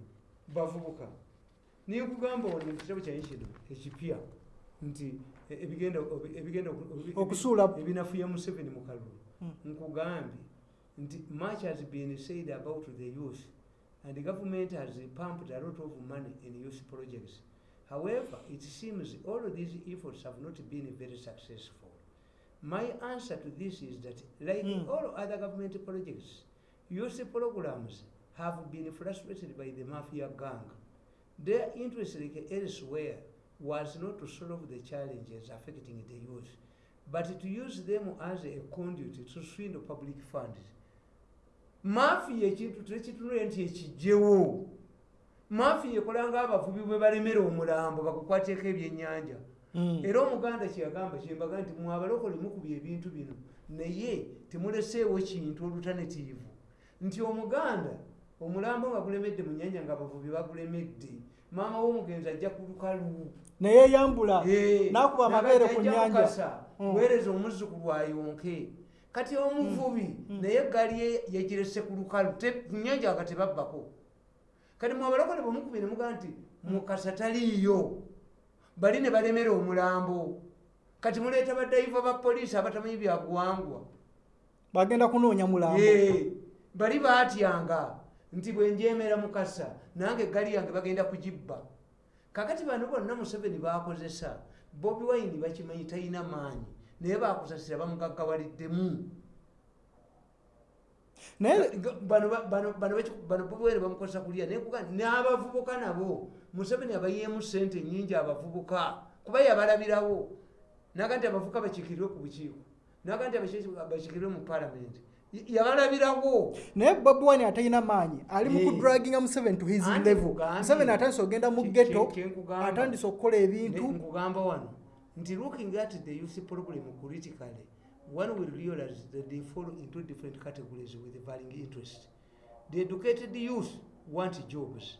bavubuka nikugamba ono ekitabo kyanyi kino ekipya nti ebigenda obi- ebigenda oku- obi- Okusuula- ebinafuya museveni mu kalulu Mm. nkugambye nti much has been said about the youth and the government has pumped a lot of money in youth projects however it seems all of these efforts have not been very successful my answer to this is that like Mm. all other government projects youth programs have been frustrated by the mafia gang their interest like elsewhere was not to solve the challenges affecting the youth but to use them as a conduit to swindle public funds mafiya ekintu tekitunule nti ekijjewo mafiya ekolanga abavubi bwe balemera omulambo bakukwateko ebyennyanja. Era omuganda kyeyagamba kyembaga nti mwabalokole mukubya ebintu bino naye temuleseewo kintu olutanetiivu nti omuganda omulambo nga gulemedde mu nyanja nga abavubi bagulemedde maama w'omugenzi ajja ku lukalu. Neyeyambula Eh, n'akuba amabeere ku. Mukasa, Mm. weereza omuzzukulu ayonke. Kati omuvubi Mm. naye eggaali ye yagirese ku lukalu te- ku nnyanja nga tebabbako. Kati mwabalokole bwemukubye ne mugaa nti mukasa taliiyo bali ne balemera omulambo. Kati muleeta badayiva ba poliisi abatamanyi byabuwangwa bagenda kunoonya mulambo. Ye, bali baatyanga nti bwenjemera mukasa nange eggali yange bagenda kugibba. Kakati bano bonna museveni bakozesa bobi wine bakimanyi talina maanyi naye bakusasira bamugaggawaliddemu naye bano wine bamukozesa kulya naye n'abavubuka nabo museveni abayeemu sente nyingi abavubuka kuba yabalabirawo. Naga nti abavubuka bakikirirwe ku bukiiko naga nti bakikirirwe mu palamenti Y- yabalabirawo. Naye bobi wine atalina maanyi ali mu Eh. kudraginga museveni to his level. museveni atandise okugenda mu ghetto atandise okukola ebintu. Nkugamba wano nti looking at the youth problem critically one will realize that they fall into different categories with varying interest. The educated youth want jobs.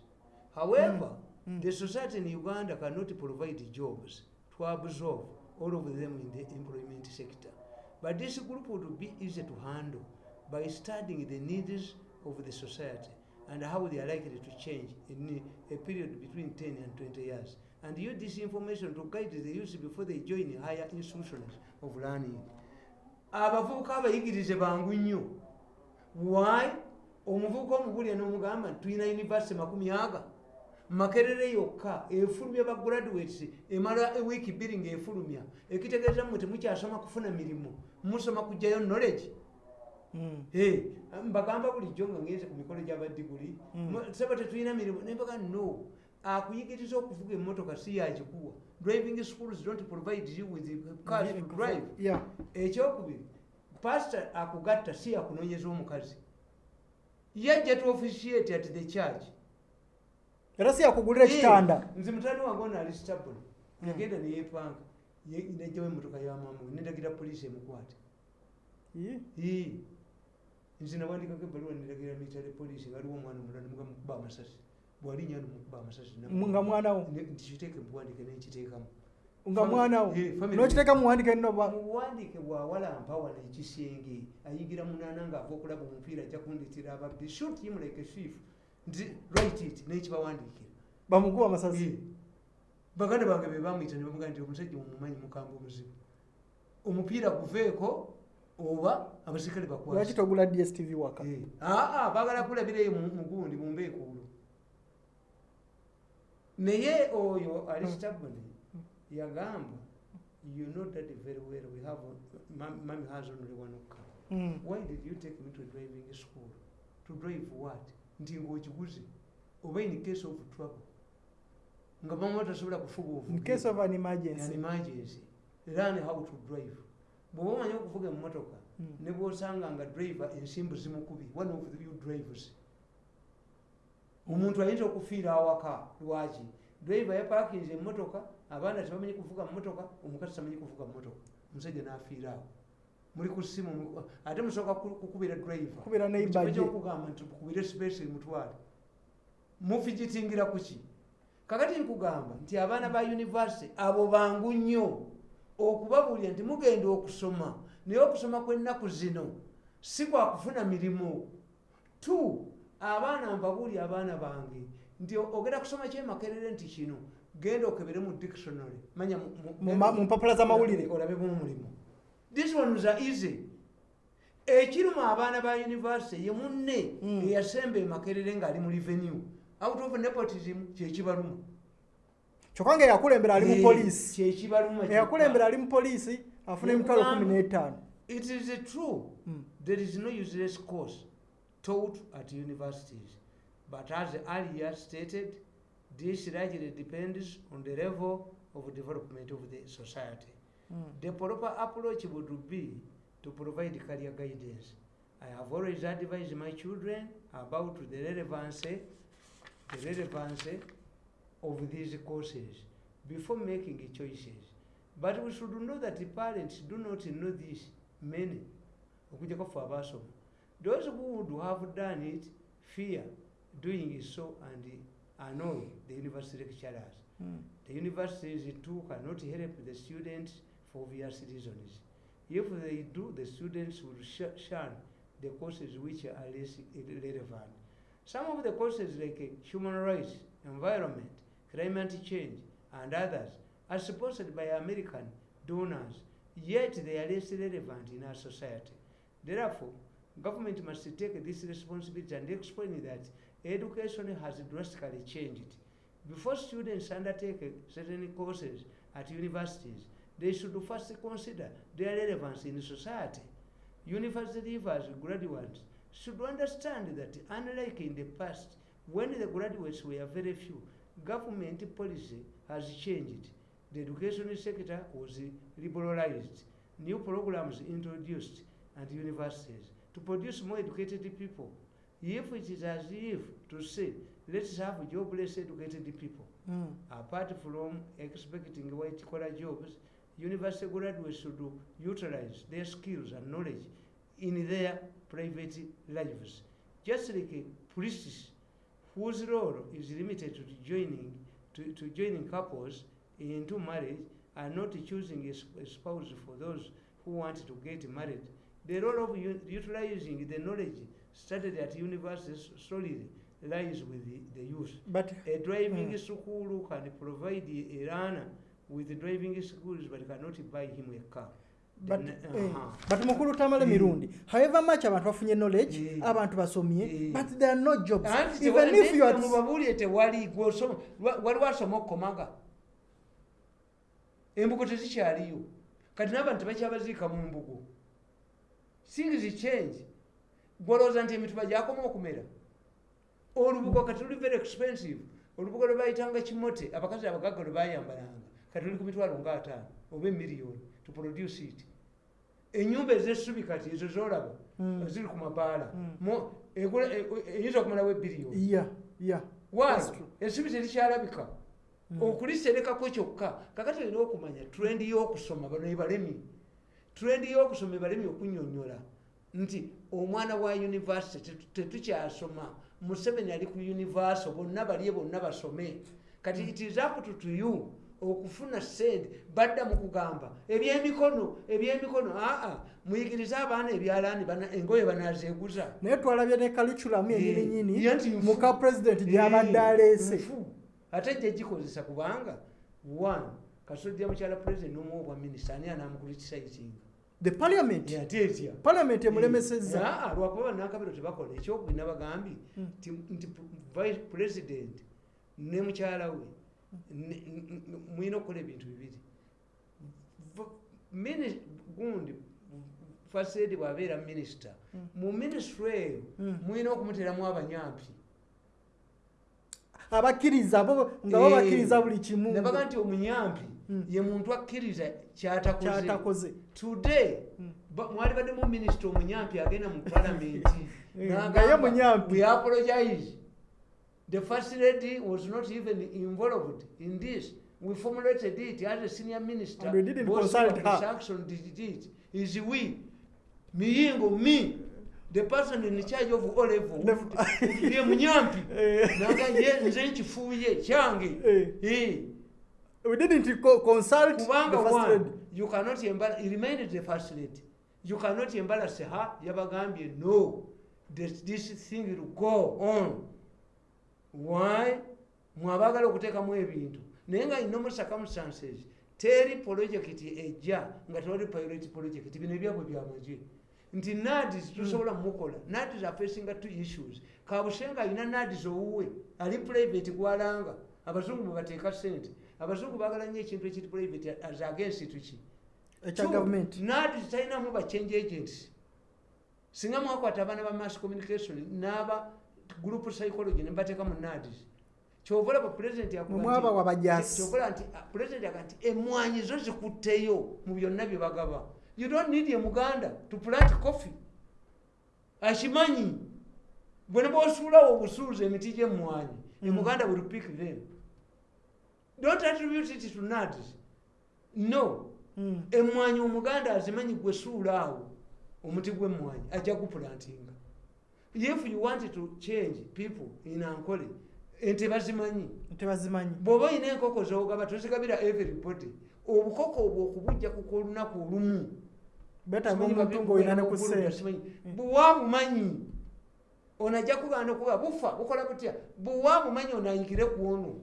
However Mm, mm. the society in uganda cannot provide jobs to absorb all of them in the employment sector. But this group would be easy to handle by studying the needs of the society and how they are likely to change in a period between 10 and 20 years. And use this information to guide the youth before they join higher institutions of learning abavubuka abayigirize bangu nnyo. Why? Omuvubuka omubulya n'omugamba tulina univesity makumi aga. Makerere yokka efulumya ba graduates emala ewiiki bbiri ngaefulumya ekitegeeza mmwe temukyasoma kufuna mirimu musoma kugjayo knowledge. Mm. Eh, mbagamba bulijjo nga ngenze ku mikolo gy'abadiguli Mm. Mu- saba tetulina mirimu nembaga no akuyigiriza okuvuga emmotoka si yakikuwa driving schools don't provide you with cars to drive ekyokubiri pasita akugatta si yakunoonyeza omukazi. Yajja to officiate at the church. Era si yakugulira ekitanda Eh, nze mutani wange ono ali stable yagenda neyepanga nejjawo emmotoka ya maama we nendagira poliisi emukwate. Nze nawandikako ebbaluwa neragira mitale poliisi waliwo omwana omulala mugamukuba amasasi bwalinnya nomukuba amasasi nga mwanawo. Nkiteeke muwandike nenkiteekamu nga mwanawo. nokiteeka muwandike nno ba muwandike bwawalampa wano ekisenge ayigira munaana ngaava okulaba omupiira ajja kundetera ababbi. Shot him like a thief. Nti right it nekibawandiikira bamukuba amasasi. Baganda bange be bamwita ne bamugaa nti omusajja mumumanyi mukamba omuzibu. Omupiira guveeko oba abaserikale lwaki bakwasi togula dstv waka? Aa bagala kulabireyo mu- mugundi mumbeekuulo naye oyo ali stabony yagamba you know that very well we have mami has only one car. Mm. why did you take me to driving school? To drive what? Nti ngaokiguze oba in case of trouble. Nga mama tasobola kufuga in case of an an emergency. Emergency learn how to drive. Bw'oba omanyi okuvuga emmotoka Mm. ne bw'osanga nga driver ensimbu zimukubye one of you drivers omuntu ayinza okufiira awaka lwaki driver yapakinze emmotoka abaana tebamanyi kuvuga mmotoka omukazi tamanyi kuvuga mmotoka. Omusajja n'afiira awo. Muli ku ssimu mu- ate musooka ku- kukubira driver. Kubira neighbor gye. kyokugamba nti tukubire space mutwale. Mufigitingira kuki kakati nkugamba nti abaana ba university abo bangu nnyo okubabuulira nti mugenda okusoma. Naye okusoma kw'ennaku zino si kwakufuna mirimu. T abaana mbabuulya abaana bange. Nti ogenda kusoma kyemakerere nti kino genda okebere mu dictionary. Manya mu- mu- Mu ma- mu mpapula z'amawulire. olabemu omulimu this ones are easy. Ekiruma abaana ba university ye munne Mm. eyasemba emakerere ng'ali mu revenue. Out of nepotism kyekibaluma kyokka nga eyakulembera ali mu poliisi. kyekibaluma eyakulembera ali mu poliisi afuna emitwalo Nkugamba. kumi n'etaano. it is true. Mm. there is no useless course taught at universities but as earlier stated this largely depends on the level of development of the society Mm. The proper approach would be to provide career guidance. I have always advised my children about the relevance, the relevancy of these courses before making choices. But we should know that the parents do not know this, many. okujjako ffe abaasoma those who would have done it fear doing so and annoy the university lecturers Mm. the universities too cannot help the students for obvious reasons. If they do, the students will sh- shun the courses which are less relevant. Some of the courses like uh, human rights, environment, climate change, and others are sponsored by American donors, yet they are less relevant in our society. Therefore, government must take this responsibility and explain that education has drastically changed. Before students undertake certain courses at universities, they should first consider their relevance in society. University leavers, graduates, should understand that unlike in the past, when the graduates were very few, government policy has changed. The education sector was liberalized, new programs introduced at universities to produce more educated people. If it is as if to say, let's have jobless educated people, Mm. apart from expecting white collar jobs, university graduates should utilize their skills and knowledge in their private lives. Just like priests, whose role is limited to joining, to, to joining couples into marriage and not choosing a a spouse for those who want to get married. The role of utilizing the knowledge studied at universities solely lies with the, the youth. but A driving Mm. school can provide a learner with driving skills but cannot buy him a car. The but ne- eh, uh-huh. but mukulu tamala Mm. mirundi however much abantu bafunye knowledge Mm. abantu basomye Mm. but there are no jobs Anti even if you are mubabuulire tewali gwe osoma lwa- wali wasoma okukomaga embugo tezikyaliyo kati n'abantu tebakyabaziika mu mbugo things change. Gwolowooza nti emituba gyakoma okumera. Olubugo kati luli very expensive. Olubugo lwe bayitanga kimote abakazi abagagga lwe bayambalanga. Kati luli ku mitwalo nga ataano oba emiliyoni to produce it. Enyumba ez'essubi kati ezo zolaba Mm. ziri ku mabaala. Mm. Mo- egula- e- e- eyinza okumalawo That's true. ensubi terikyalabika Mm. okuliserekako kyokka. Kakati olina okumanya trend y'okusoma bano ebalemi trend y'okusoma ebalemi okunyonyola. Nti omwana wa university tetu- tetukyasoma museveni ali ku universal bonna balye bonna basome. Kati it is up to, to you okufuna sente badda mu kugamba ebyemikono ebyemikono aa muyigirize abaana ebyalaani engoye banazeeguza. Naye twalabye ne Eh, enyininyini nfu. muka president gyabadde aleese. nfu. Ate jja gikozesa kubanga one kasojja mukyala president n'omuwa obwa minisita ani anamukulitisa ekinga the parliament. Ate etya parliament emulemesezza Aa, lwakuba bannakabiro tebakola ekyokubina bagambye Mm. nti vice president ne mukyala we mulina okukola ebintu bibiri. Gundi fasedi bwabeera minisita Mm. mu minisitule eyo mulina okumuteramu abanyampi. Abakkiriza bo nga bo Eh, buli kimu. nebaga nti omunyampi. Ye muntu akkiriza kyatakoze. Today Mm. ba- mwali baddemu minisita omunyampi agenda mu palamenti Eh, nga ye munyampi. we apologize. The first lady was not even involved in this. We formulated it as a senior minister. And we didn't consult her. Saxon did it. Is we miyingo me the person in charge of o level ye munyampi. Eh. naga ye nze nkifuuye kyange. Eh. We didn't co- consult the kubanga first one lady. you cannot embarrass he remained the first lady. You cannot embarrass her yabagambye no. This, this thing will go on. Why? Mwabagala okuteekamu ebintu. Naye nga ino mu circumstances teri project ejja nga tewali pilot project bino ebyabwe byamagye nti nadis tusobola mukola nadis afacinga two issues. Kabusenga alina nadis owuwe ali private gwalanga. Abazungu mwebateeka sente abazungu bagala nnyo ekintu ekiri private as against tuki nadis talinamu ba change agents singa mwakwata abaana ba mass communication n'aba group psychology nebateeka mu nadis kyova olaba president yakuba nti- ah, president yaga nti emwanyi zo zikutteyo mu byonna bye bagaba. You don't need ye muganda to plant coffee. Akimanyi? Bwe ne bwosuulawo obusuuza emiti gy'emmwanyi Mm. emuganda will pick them don't attribute it to nadis no. Mm. emmwanyi omuganda azimanyi gwe suula awo omuti gw'emmwanyi ajja gupulantinga if you want to change people in ankole ente bazimanyi. Bw'oba olina enkoko zogaba tozigabira everybody obukoko obwo okubujja kuko olunaku olumu. Simanyi. bwewabumanyi ono ajja kugaana okuba bufa bukola butya? Bwewabumanyi ono ayigire ku ono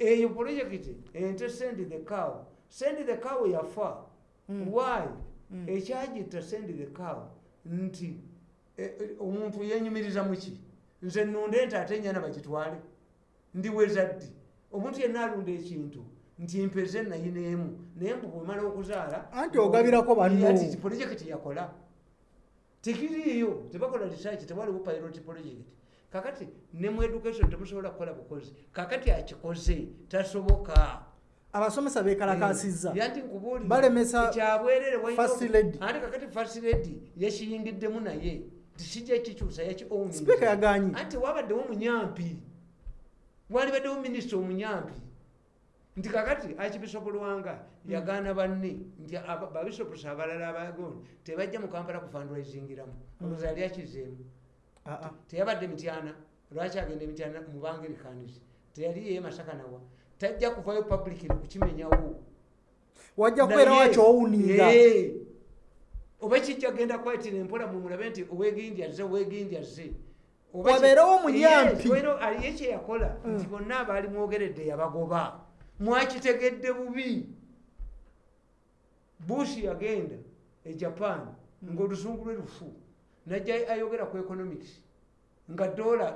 eyo projekiti ente send the cow. Send the cow yafa. Mm. why? Mm. ekyagita send the cow. Nti e- e, omuntu yenyumiriza muki nze nunda ente ate enyana bagitwale ndiweza ddi omuntu yenna alunda ekintu nti mpeze nayineemu naye mbu bwemala okuzaala Anti ogabirako banno. Ati projekiti yakola. Tekiriiyo tebakola research tewaliwo pilot project kakati ne mu education temusobola kukola bukozi kakati akikoze tasoboka. Abasomesa bekalakasizza. Yanti nkubuulira Balemesa kyabwerere walina first oku- lady. anti kakati first lady yakiyingiddemu naye tikijja kikyusa yaki sipiika yaganye anti wabaddewo munyampi walibaddewo minisita omunyampi. Nti kakati archbishop lwanga yagaana banne nti babishopusi abalala abagon tebajja mu kampala kufandraisingiramu olwoza yali akizeemu. Ah, ah. Teyabadde mityana lwaki agenda emityana mubangerikanisi teyali yeye masaka nawa. Tajja kuvayo publicly kukimenyawo. Wajja kubeera wakyowuninga Yee. oba kijja genda kwetira empola mumulabe nti owegindya ze owegindya ze Oba ki- Wabeerewo omunyampi. Yes, wero aliye kyeyakola nti bonna abaali mwogeredde yabagoba. Mwakitegedde bubi. Bush yagenda e japan ngaolusungu lwe lufu najja ayogera ku economics. Nga dola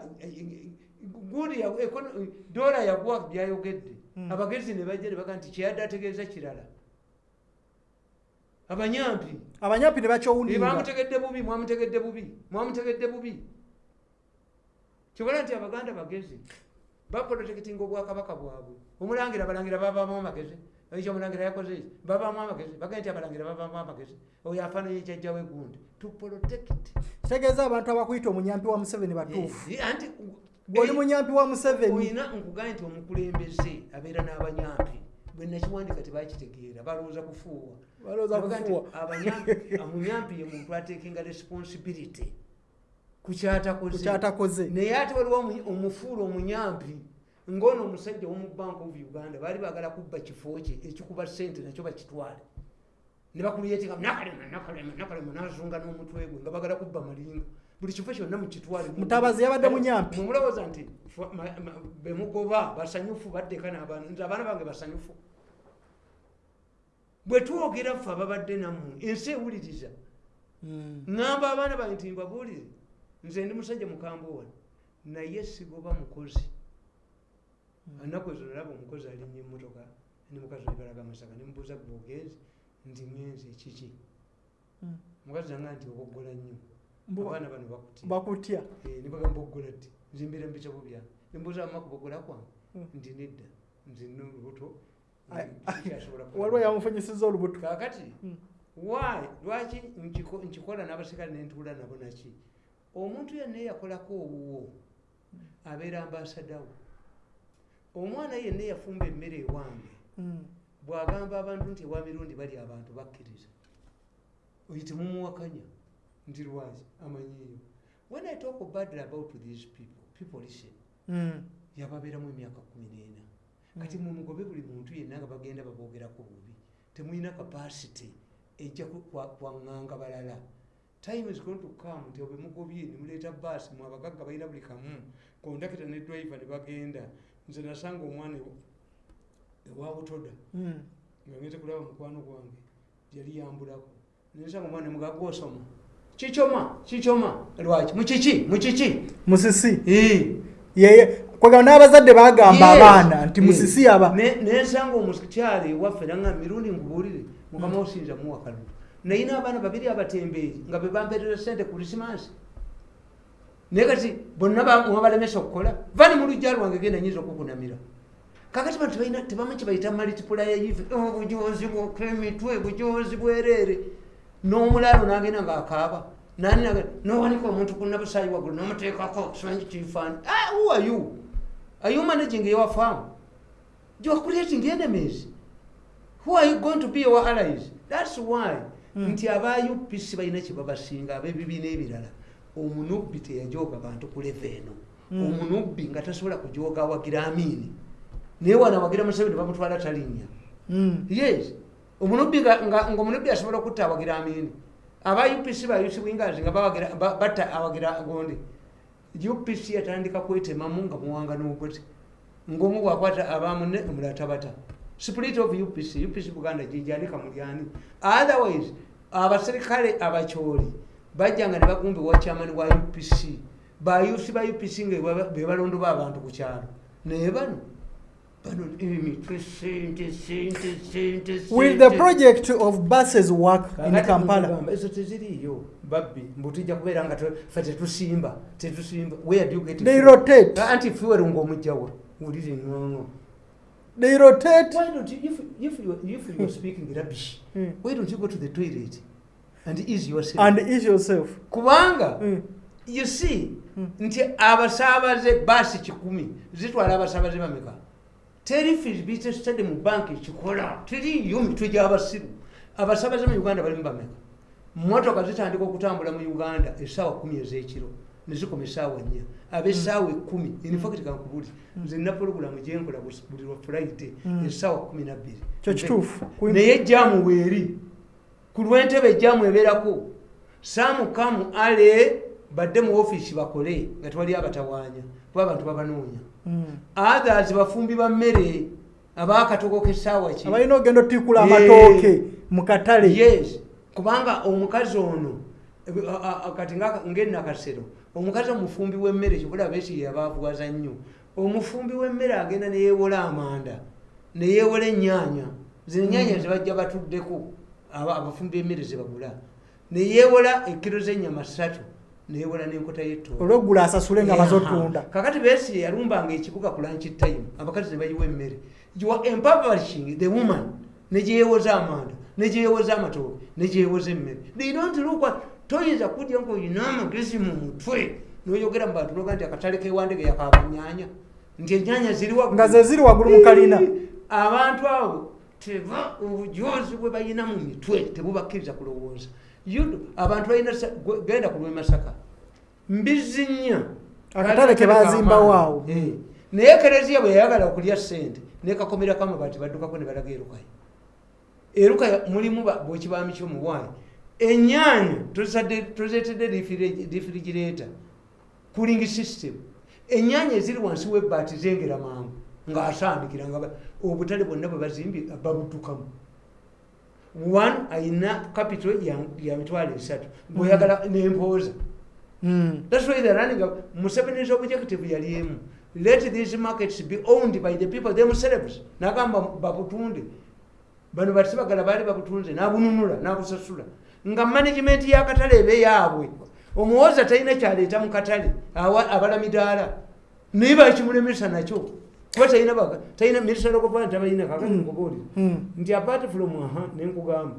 econo- dola yagwa byayogedde. Mm. abagezi ne bajja ne baga nti kyeyadde ategeeza kirala. Abanyampi. Abanyampi ne bakyowuninga bamutegedde bubi mwamutegedde bubi mwamutegedde bubi. Kyobola nti abaganda bagezi baprotectinga obwakabaka bwabwe. Omulangira abalangira babaamu amagezi ekyo omulangira yakoze ki? Babaamu amagezi bagende nti abalangira babaamu amagezi oyo afaananye kyajjawo egundi to protect. Kitegeeza abantu abakuyita omunyampi wa museveni batuufu. Eh, anti gweoli munyampi wa museveni. Olina nkugambye nti omukulembeze abeera n'abanyampi bwe nakiwandika tebakitegeera balowooza kufuuwa. Omuyampi ye muntu atekinga responsibility. Ku kyatakoze. Kukyatakoze naye ate waliwo omu- omufuula omunyampi ngaono omusajja womu bank of uganda baali bagala kubba kifo kye ekikuba sente nakyo bakitwale. Ne bakuliyetinga nakalema nakalema nakalema nazunga n'omutwe gwe nga bagala kubba malinga. Buli kifo kyonna mukitwale. Mutabazi yabadde munyampi. mumulowooza nti bemugoba basanyufu baddeka n'abaana nze abaana bange basanyufu. Bwe twogera ffe ababadde nammwe ensi ewuliriza. Ŋŋamba abaana bange nti mbabuulire nze ndi musajja mukambwe wano naye sigoba mukozi anaku ezo nalaba omukozi alinya emmotoka nemukazi olibalaga amasaka nemubuuza bwogenzi nti ngenzi kiki? Mm. mukazi nanga nti oboggola nnyo. Abaana bano bakutya. Eh, nebagamba boggola ddi? Nzimbeera mubitabo byange nembuuza mama kuboggola kwange Mm. nti nedda. Nze nina olubuto. Ai- kikyasobola waliwo yamufunyisiza olubuto. Kakati Mm. why? Lwaki nkiko- nkikola n'abasikale nentuula nabo naki omuntu yenna eyakolako obuwo abeera ambasadawo omwana yenna eyafumba emmere ewange Mm. bw'agamba abantu nti ewa mirundi bali abantu bakkiriza. Oyo temumuwakanya nti lwaki? Amanyiyo when i talk badly about these people people listen. Mm. yababeeramu emyaka kumi n'ena. Kati mumugobe buli muntu yenna nga bagenda baboogerako bubi. Temulina capacity ejja kwaŋŋanga balala. Time is going to come nti obwe mugobye nemuleeta baasi mu abagagga balina buli kamu. Kondakita ne driver ne bagenda nze nasanga omwana ewa- butoda Mm. nga ngeze kulaba mukwano gwange yali yambulako. Nensanga omwana mugaga osoma. Kikyoma kikyoma lwaki? Mukiki mukiki musisi yeye kwega n'abazadde bagamba abaana nti musisi aba Ne- nensanga omukyala ewaffe nanga mirundi nkubuulire mukama osinza muwa kalulu. Nayina abaana babiri abatembeeri nga bebampeerera sente kurisimansi naye kati bonna ba- mwabalemesa okukola vani mu lujja lwange genda nyinza okukunamira. Kakati bantu balina tebamanyi kibayita multipulayive obujozi bwokemitwe bujozi bwereere n'omulaalo nagenda ngaakaaba nani nowanika omuntu kunabusayi waggulu nomuteekako simanyi kifaani. Who are you? Are you managing your farm? You are creating enemies who are you going to be your allies? That's why. Mm. nti aba upc balina kyebabasinga abebibiina ebirala omunubbi teyajooga bantu ku leva eno. Mm. omunubbi nga tasobola kujooga awagira amiini naye wana awagira museveni bamutwala talinnya. Mm. yes. Omunubbi nga- nga nga omunubbi asobola okutta awagira amiini aba upc ba uc wingers nga batta awagira gondi upc yatandika kwetemamu nga muwanga n'okwete ngaomu bwakwata abamune omulala tabata spirit of upc upc buganda gijanika mulyani otherwise abaserikale abacyoli bajjanga ne bagumba ewa kyamani wa upc bayusi ba upc nga beba- bebalondo b'abantu ku kyalo. Naye bano bano emitwe sente sente sente will the project of buses work in kampala. Ezo teziriiyo babbi mbu tujja kubeera nga ffe tetusimba tetusimba. Where do you get they rotate anti fuel ngaomugjawa wulire ŋoŋo they rotate. Why don't you if, if, you, if you're speaking rubbish Mm. why don't you go to the toilet and ease yourself. And ease yourself. Kubanga Mm. you see Mm. nti abasaabaze baasi kikumi zitwala abasaabaze bameka? Teri fizibite stade mu banki kikola. Teriyo mitwe gy'abasiru. Abasaabaze mu uganda balimu bameka. Motoka zitandika okutambula mu uganda essaawa kumi ez'ekiro nezikoma essaawa nnya. Ab'essaawa ekkumi. Infact kankubuli. Nze nina pologulamu gyenkola buli lwa friday essaawa kumi nabbiri naye jamu weeri ku lw'entebe jamu ebeerako saamukamu ale badde mu ofiisi bakole nga tewali abatawaanya kuba abantu babanoonya. Mm. others bafumbi ba mmere abakatogo kesaawa ki? Abalina ogenda otiikula Yeah. amatooke mu katale. Yes. Kubanga omukazi ono kati ng'enakasero omukazi omufumbi w'emmere kibula beesi yabavuwaza nnyo. Omufumbi w'emmere agenda neyeewola amanda neyeewola ennyaanya zino ennyaanya zebajja batuddeko abafumbi b'emmere zebagula neyeewola ekiro z'ennyama ssatu neyeewola n'enkota y'ettooke olweggula asasule nga bazotunda kakati besi yalumbanga ekibuga ku lunch time abakazi ne bayiwa emmere. Empoverishing the woman. Negyeyewoza amanda negyeyewoza amatooke negyeyewoza emmere. At toyinza kudya ngaolina amagezi mu mutwe. Noyogera mu bantu noga nti akatale kewandege yakabanyanya nti enyanya ziri waggulu. nga ze ziri waggulu mu kalina. Abantu abo teba obujozi bwe balina mu mitwe tebubakkiriza kulowooza. Abantu balina sa- gwe- genda ku lwemasaka. Mbizi nnya Akatale ke bazimbawo awo. Eh. naye kereziya bwe yayagala okulya sente nekakomerako amabaati baddukako ne balaga erukaya erukaya mulimu ba- bwekibami kyomuwaayi enyaanya tozetedde difirigireeta cooling system. Enyaanya eziri wansi webbaati zengera mangu ng'asandikira nga obutale bwonna bwe bazimbye babuddukamu one ayina capital ya- mitwalo esatu bweyagala nempooza Mm. That's why they're running up. Museveni's objective yali emu. Let these markets be owned by the people themselves. Nagamba babutunde. Bano batibagala bali babutunze nabununula nabusasula. Nga management ya katale ebe yaabwe. Omuwoza talina kyaleeta mu katale awa- abala midaala. Niba ekimulemesa nakyo. Kuba talina minisitule okuva tabalina kakati Mm. nkubuulire. Mm. Nti apart from aha nenkugamba.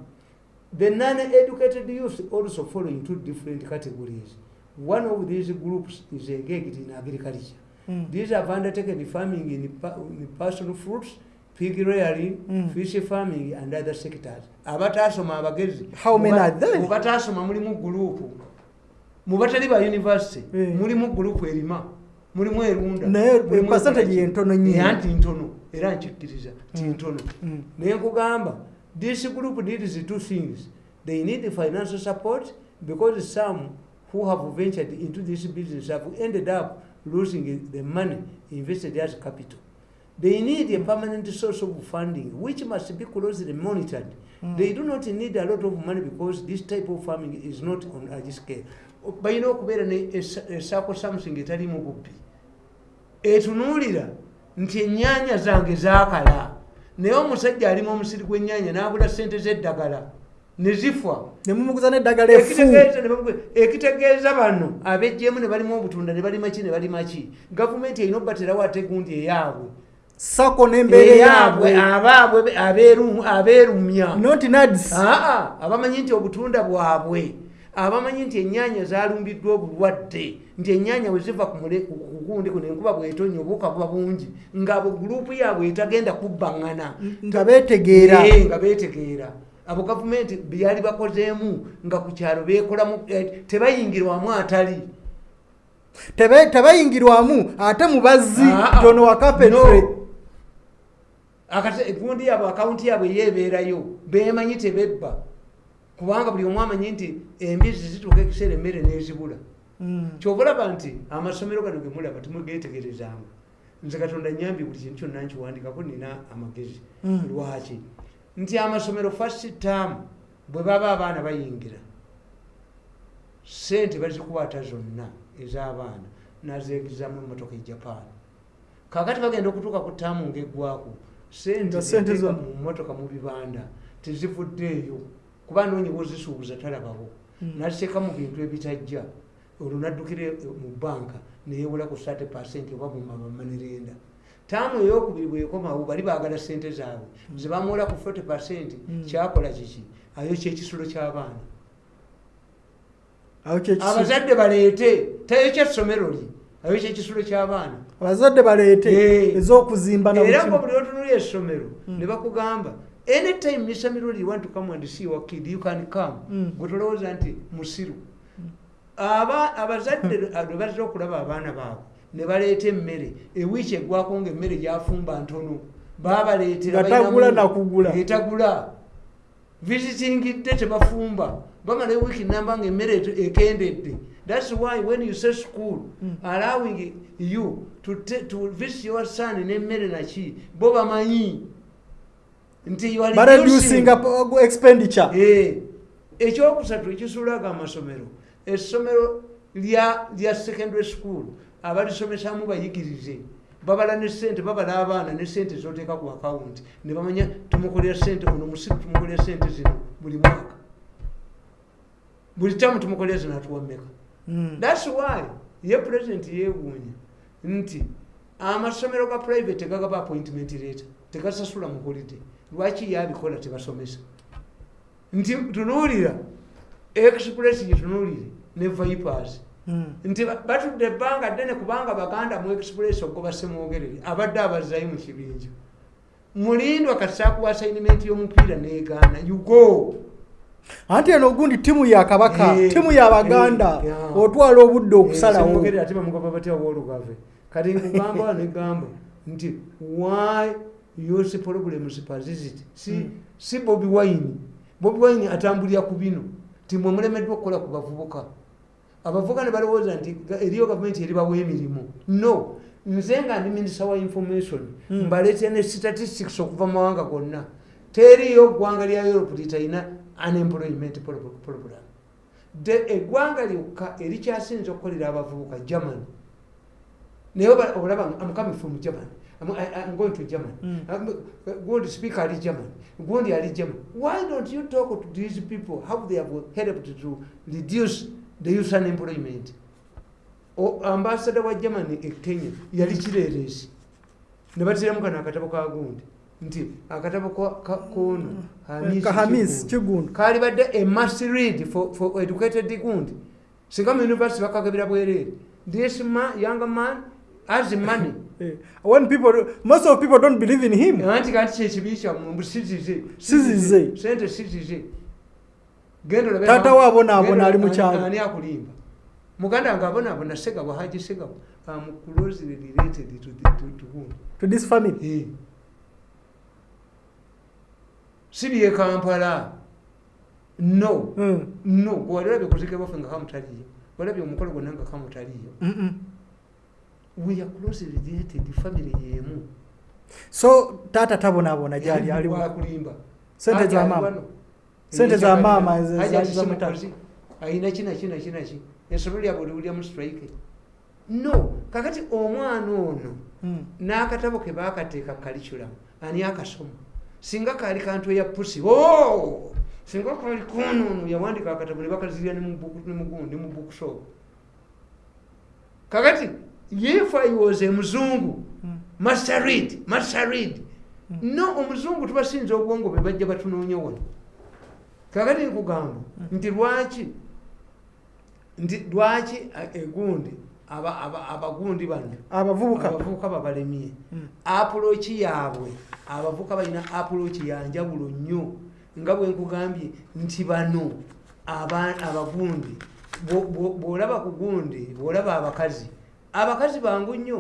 The non-educated youth also fall into different categories. One of these groups is engaged in agriculture. Mm. These have undertaken farming in, in personal fruits, pig rearing, Mm. fish farming and other sectors. Abatasoma abagezi. How many are there? Mubatasoma mulimu group. Mubatali ba university. Eh. Mulimu group erima. Mulimu erunda. Naye, mulimu percentage yentono nnyo. Eh, anti ntono. Era nkikkiriza ti Mm. ntono. Mm. naye nkugamba this group needs two things they need financial support because some who have ventured into this business have ended up losing the money invested as capital they need a permanent source of funding which must be closely monitored Mm. they do not need a lot of money because this type of farming is not on large scale balina okubeera ne esaako something etalimu bubbi etunuulira nti ennyaanya zange zaakala. Naye omusajja alimu omusiri gw'ennyaanya n'agula sente z'eddagala ne zifa ne mumuguza n'eddagala Ekitegeeza bano abejjeemu ne balimu obutunda ne balima ki ne balima ki? Gavumenti erina obbaterawo ate gundi eyaabwe? Sako n'embeera yaabwe abaabwe abeeru- abeerumya. Not nads aa abamanyi nti obutunda bwabwe abamanyi nti ennyaanya zalumbiddwa obulwadde nti ennyaanya bwe ziva kugundi kuno enkuba bwetonya obuuka buba bungi ng'abo gurupu yaabwe etagenda kubbaŋŋana nga beetegeera. Nga beetegeera. Abo gavumenti byali bakozeemu nga ku kyalo beekolamu eh, tebayingirwamu atali. Tebayingirwamu ate mubazzi Ah, ah. tono wakapetre No. Akate- egundi yaabwe akawunti yaabwe yeebeerayo beemanyi tebebba kubanga buli omu amanyi nti embizzi zituuka ekiseera emmere n'ezibula. Mm. kyova olaba nti amasomero gano ge mulaba temugeetegerezanga. Nze katonda nyambye buli kintu kyonna nkiwandikako nina amagezi. Mm. lwaki? Nti amasomero fast term bwe baba abaana bayingira sente bazikwata zonna ez'abaana nazeegizamu emotoka e japan. Kakati bagenda okutuuka ku taamu ngaeggwako sente mu motoka mu bibanda tezivuddeeyo kuba noonyiba ozisuubuza talabawo Mm. naziteeka mu bintu ebitajja olwo naddukira mu banka neyewola ku 30 percent oba mumamanerenda taamu eyokubiri bwekomawo bali baagala sente zaabwe. Zebamuwola ku 40 percent Mm. kyakola kiki? Ayo kyekisulo ky'abaana. Abazadde baleete tayo kyessomero li ayo kyekisulo ky'abaana. Abazadde baleete ez'okuzimba era nga buli otunuli essomero ne bakugamba anytime mr miroli you want to come and see your kid you can come. Mm. gwe tolowooza nti musiru. Aba abazadde lwe bazira okulaba abaana baabwe ne baleeta emmere. Ewiiki eggwako nga emmere gyafumba ntono. Babaleetera Nga tagula nakugula. etagula. Visitingidde tebafumba. Bamala ewiiki namba nga emmere ekendedde. Thats why when you say school Mm. allowing you to, to visit your son n'emmere naki bo bamanyi nti expenditure? Eh, ekyokusatu ekisulaga amasomero. Essomero lya secondary school abalisomesamu bayigirize. Babala ne sente babala abaana ne sente zoteeka ku akawunti ne bamanya tumukolera sente ono musiru tumukolera sente zino buli mwaka. Buli tamu tumukolera zino atuwameka Mm. thats why ye president yeewuunya nti amasomero ga private gagaba appointment leeta tegasasula mu holiday lwaki yabikola tebasomesa? Nti tunuulira express gyetunuulire ne vipers. Mm. nti ba- batudde ebbanga ddene kubanga baganda mu express ogwo basemwogerere abadde abazayo mu kibinja. Mulindwa kati saakuwa assignment y'omupiira negaana yugo anti eno ogundi tiimu ya kabaka Eh, tiimu ya baganda eh, otwala obudde okusalawo. Semwogerere ate bamugamba batya w'olugave kati nkugamba negamba nti why yose problems persist si, Mm. si bobi wine. Bobi wine atambulira ku bino. Ti mwe mulemeddwa okukola ku bavubuka. Abavubuka ne balowooza nti eriyo gavumenti eribawa emirimu. No. Nze nga ndi minisita wa information. Mm. mbaleetera ne statistics okuva mu mawanga gonna. Teriyo ggwanga lya europe litalina unemployment pro- program. De- eggwanga lyokka erikyasinza okukolera abavubuka germany. Naye olaba I'm coming from germany I'm, I, I'm going to germany. Mm. Um, gundi speaker ali germany. Gundi ali germany. Why don't you talk to these people how they have helped to reduce the youth unemployment? O- ambassador wa germany e kenya yali kireeresi ne batiramu kano akatabo ka gundi. Nti akatabo ka- ka- kono Hamisi kahamis Kigundi. kigundu. Kali badde a must read for, for educated gundi. Singa mu university bakagabira bwereere this man, young man has money when people most of people don't believe in him. Anti kati kyekibi kyammwe mbu sizize Sizize. sente sizize ma- we abonaabona ali mu ani- kyalo. ani akulimba. Muganda nga abonaabona segabo haji segabo am closely related to, the, to, to whom? To this family. Eh. si bye kampala? No. Mm. no. Gwalirabye kuzike baffe nga kamutaliyo walabye omukolo gwonna nga kamutaliyo Mm-mm. We are closely related family yemu so taata tabonaabona gyali ali wakulimba. Sente za maama Sente za maama ze- za- mukazi ayina kina kina kina ki ensolo lyabwe oliwulya mu strike. No kakati omwana ono Mm. n'akatabo ke baakateeka curriculum ani akasoma? Singa kaali kantu eya pusi o singa kaali konono yawandika akatabo ne bakazirya ne mu book- ne mu gundi mu bookshop kakati i was muzungu. Mm. master read master read Mm. no omuzungu tubasinza obwongo be bajja batunoonya wano. Kakati nkugamba nti lwaki nti lwaki egundi aba- aba- abagundi bano abavubuka. babalemye? Apuloki yaabwe abavubuka balina apuloki yanjawulo nnyo nga bwe nkugambye nti bano aba- abagundi bwo- bwo- bw'olaba ku gundi bw'olaba abakazi abakazi bangu nnyo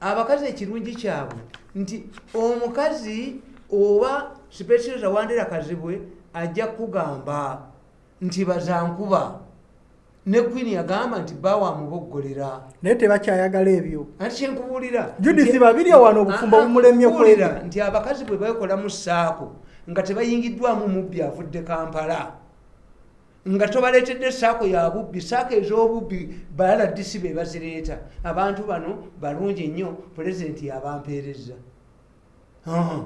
abakazi ekirungi kyabwe nti omukazi oba sipesireza wandera kazibwe ajja kugamba nti bazankuba. Ne queen yagamba nti bawamuboggolera naye tebakyayagala ebyo. Ati kyenkubuulira Judith nti- babiri wano obufumbo Ah, ah, bumulemye nkubuulira kwebyo. nti abakazi bwe beekolamu saako nga tebayingiddwamu mubbi avudde kampala nga tobaleetedde saako ya bubbi saako ez'obubbi baladisi be bazireeta. Abantu bano balungi nnyo pulezidenti yabampeereza. Ah,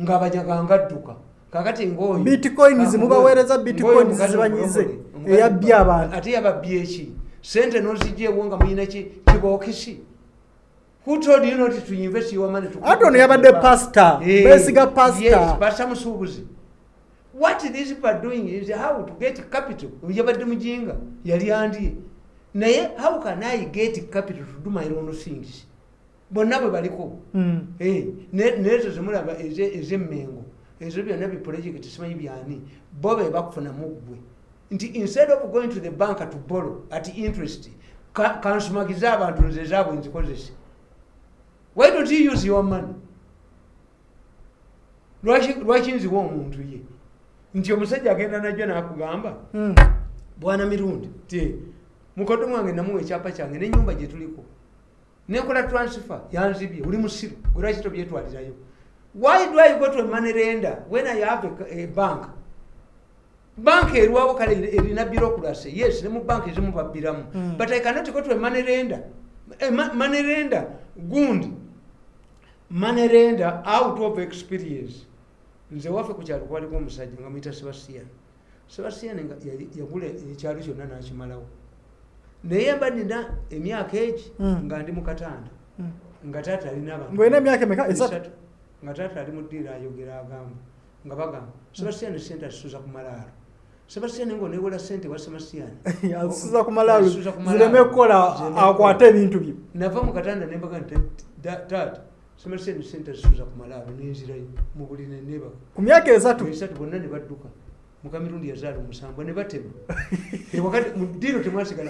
ng'abanyaga ngadduka kakati ngaoyo Bitcoins mubaweereza ng'oyo bitcoins mukazi zibanyize, eyabbye abantu. ate yababbye eki? Sente nozigyewo nga muyina ki? Kibookisi who told you not to invest your money to ate ono yabadde pasita Eh, beesiga yes, pasita pastor musuubuzi what these people are doing is how to get capital. Yabadde mujinga yali andye naye how can i get capital to do my own things? Bonna bwe baliko. Mm. Eh, ne- nezo zemulaba eze- ez'emmengo ezo byonna biprojekiti simanyi byani. Bo be bakufunamu ggwe. Nti instead of going to the bank to borrow at interest ka- kansumagize abantu nze zaabwe nzikozese. Why don't you use your money? Lwaki nziwa omuntu ye nti omusajja agenda najjo nakugamba Mm. bwana mirundi ti mukodo mwange namuwa ekyapa kyange nenyumba gyetuliko nekola transfer yanzibye oli musiru gwelwaki tobyetwalirayo why do i go to a money lender when i have a, a bank bank erwawo kale eri- erina bureaucracy yes ne mu bank ezimu babbiramu Mm. but i cannot go to a money lender a ma- money lender gundi money lender out of experience nze waffe ku kyalo kwaliko omusajja nga muyita sebastian. Sebastian nga yagula ekyalo kyonna nakimalawo. Naye mba nina emyaka egi Mm. nga ndi mukatanda Mm. nga taata alina abantu nga taata ali mu ddiiro ayogera agamba nga bagamba sebastian sente azisuza ku malaalo. Sebastian ngaonewola sente wa sebastian? Asuza ku malaalo. Asuza zireme kukola akwate ebintu bye nava mu katanda nembaga nti "Da- taata sebastian sente azisuza ku malaalo nenzirayo mu buli nenebaka ku myaka esatu? Esatu bonna ne badduka. Mukamirundi yazaala omusanvu ne batema. Ewakati mu ddiiro temwasigala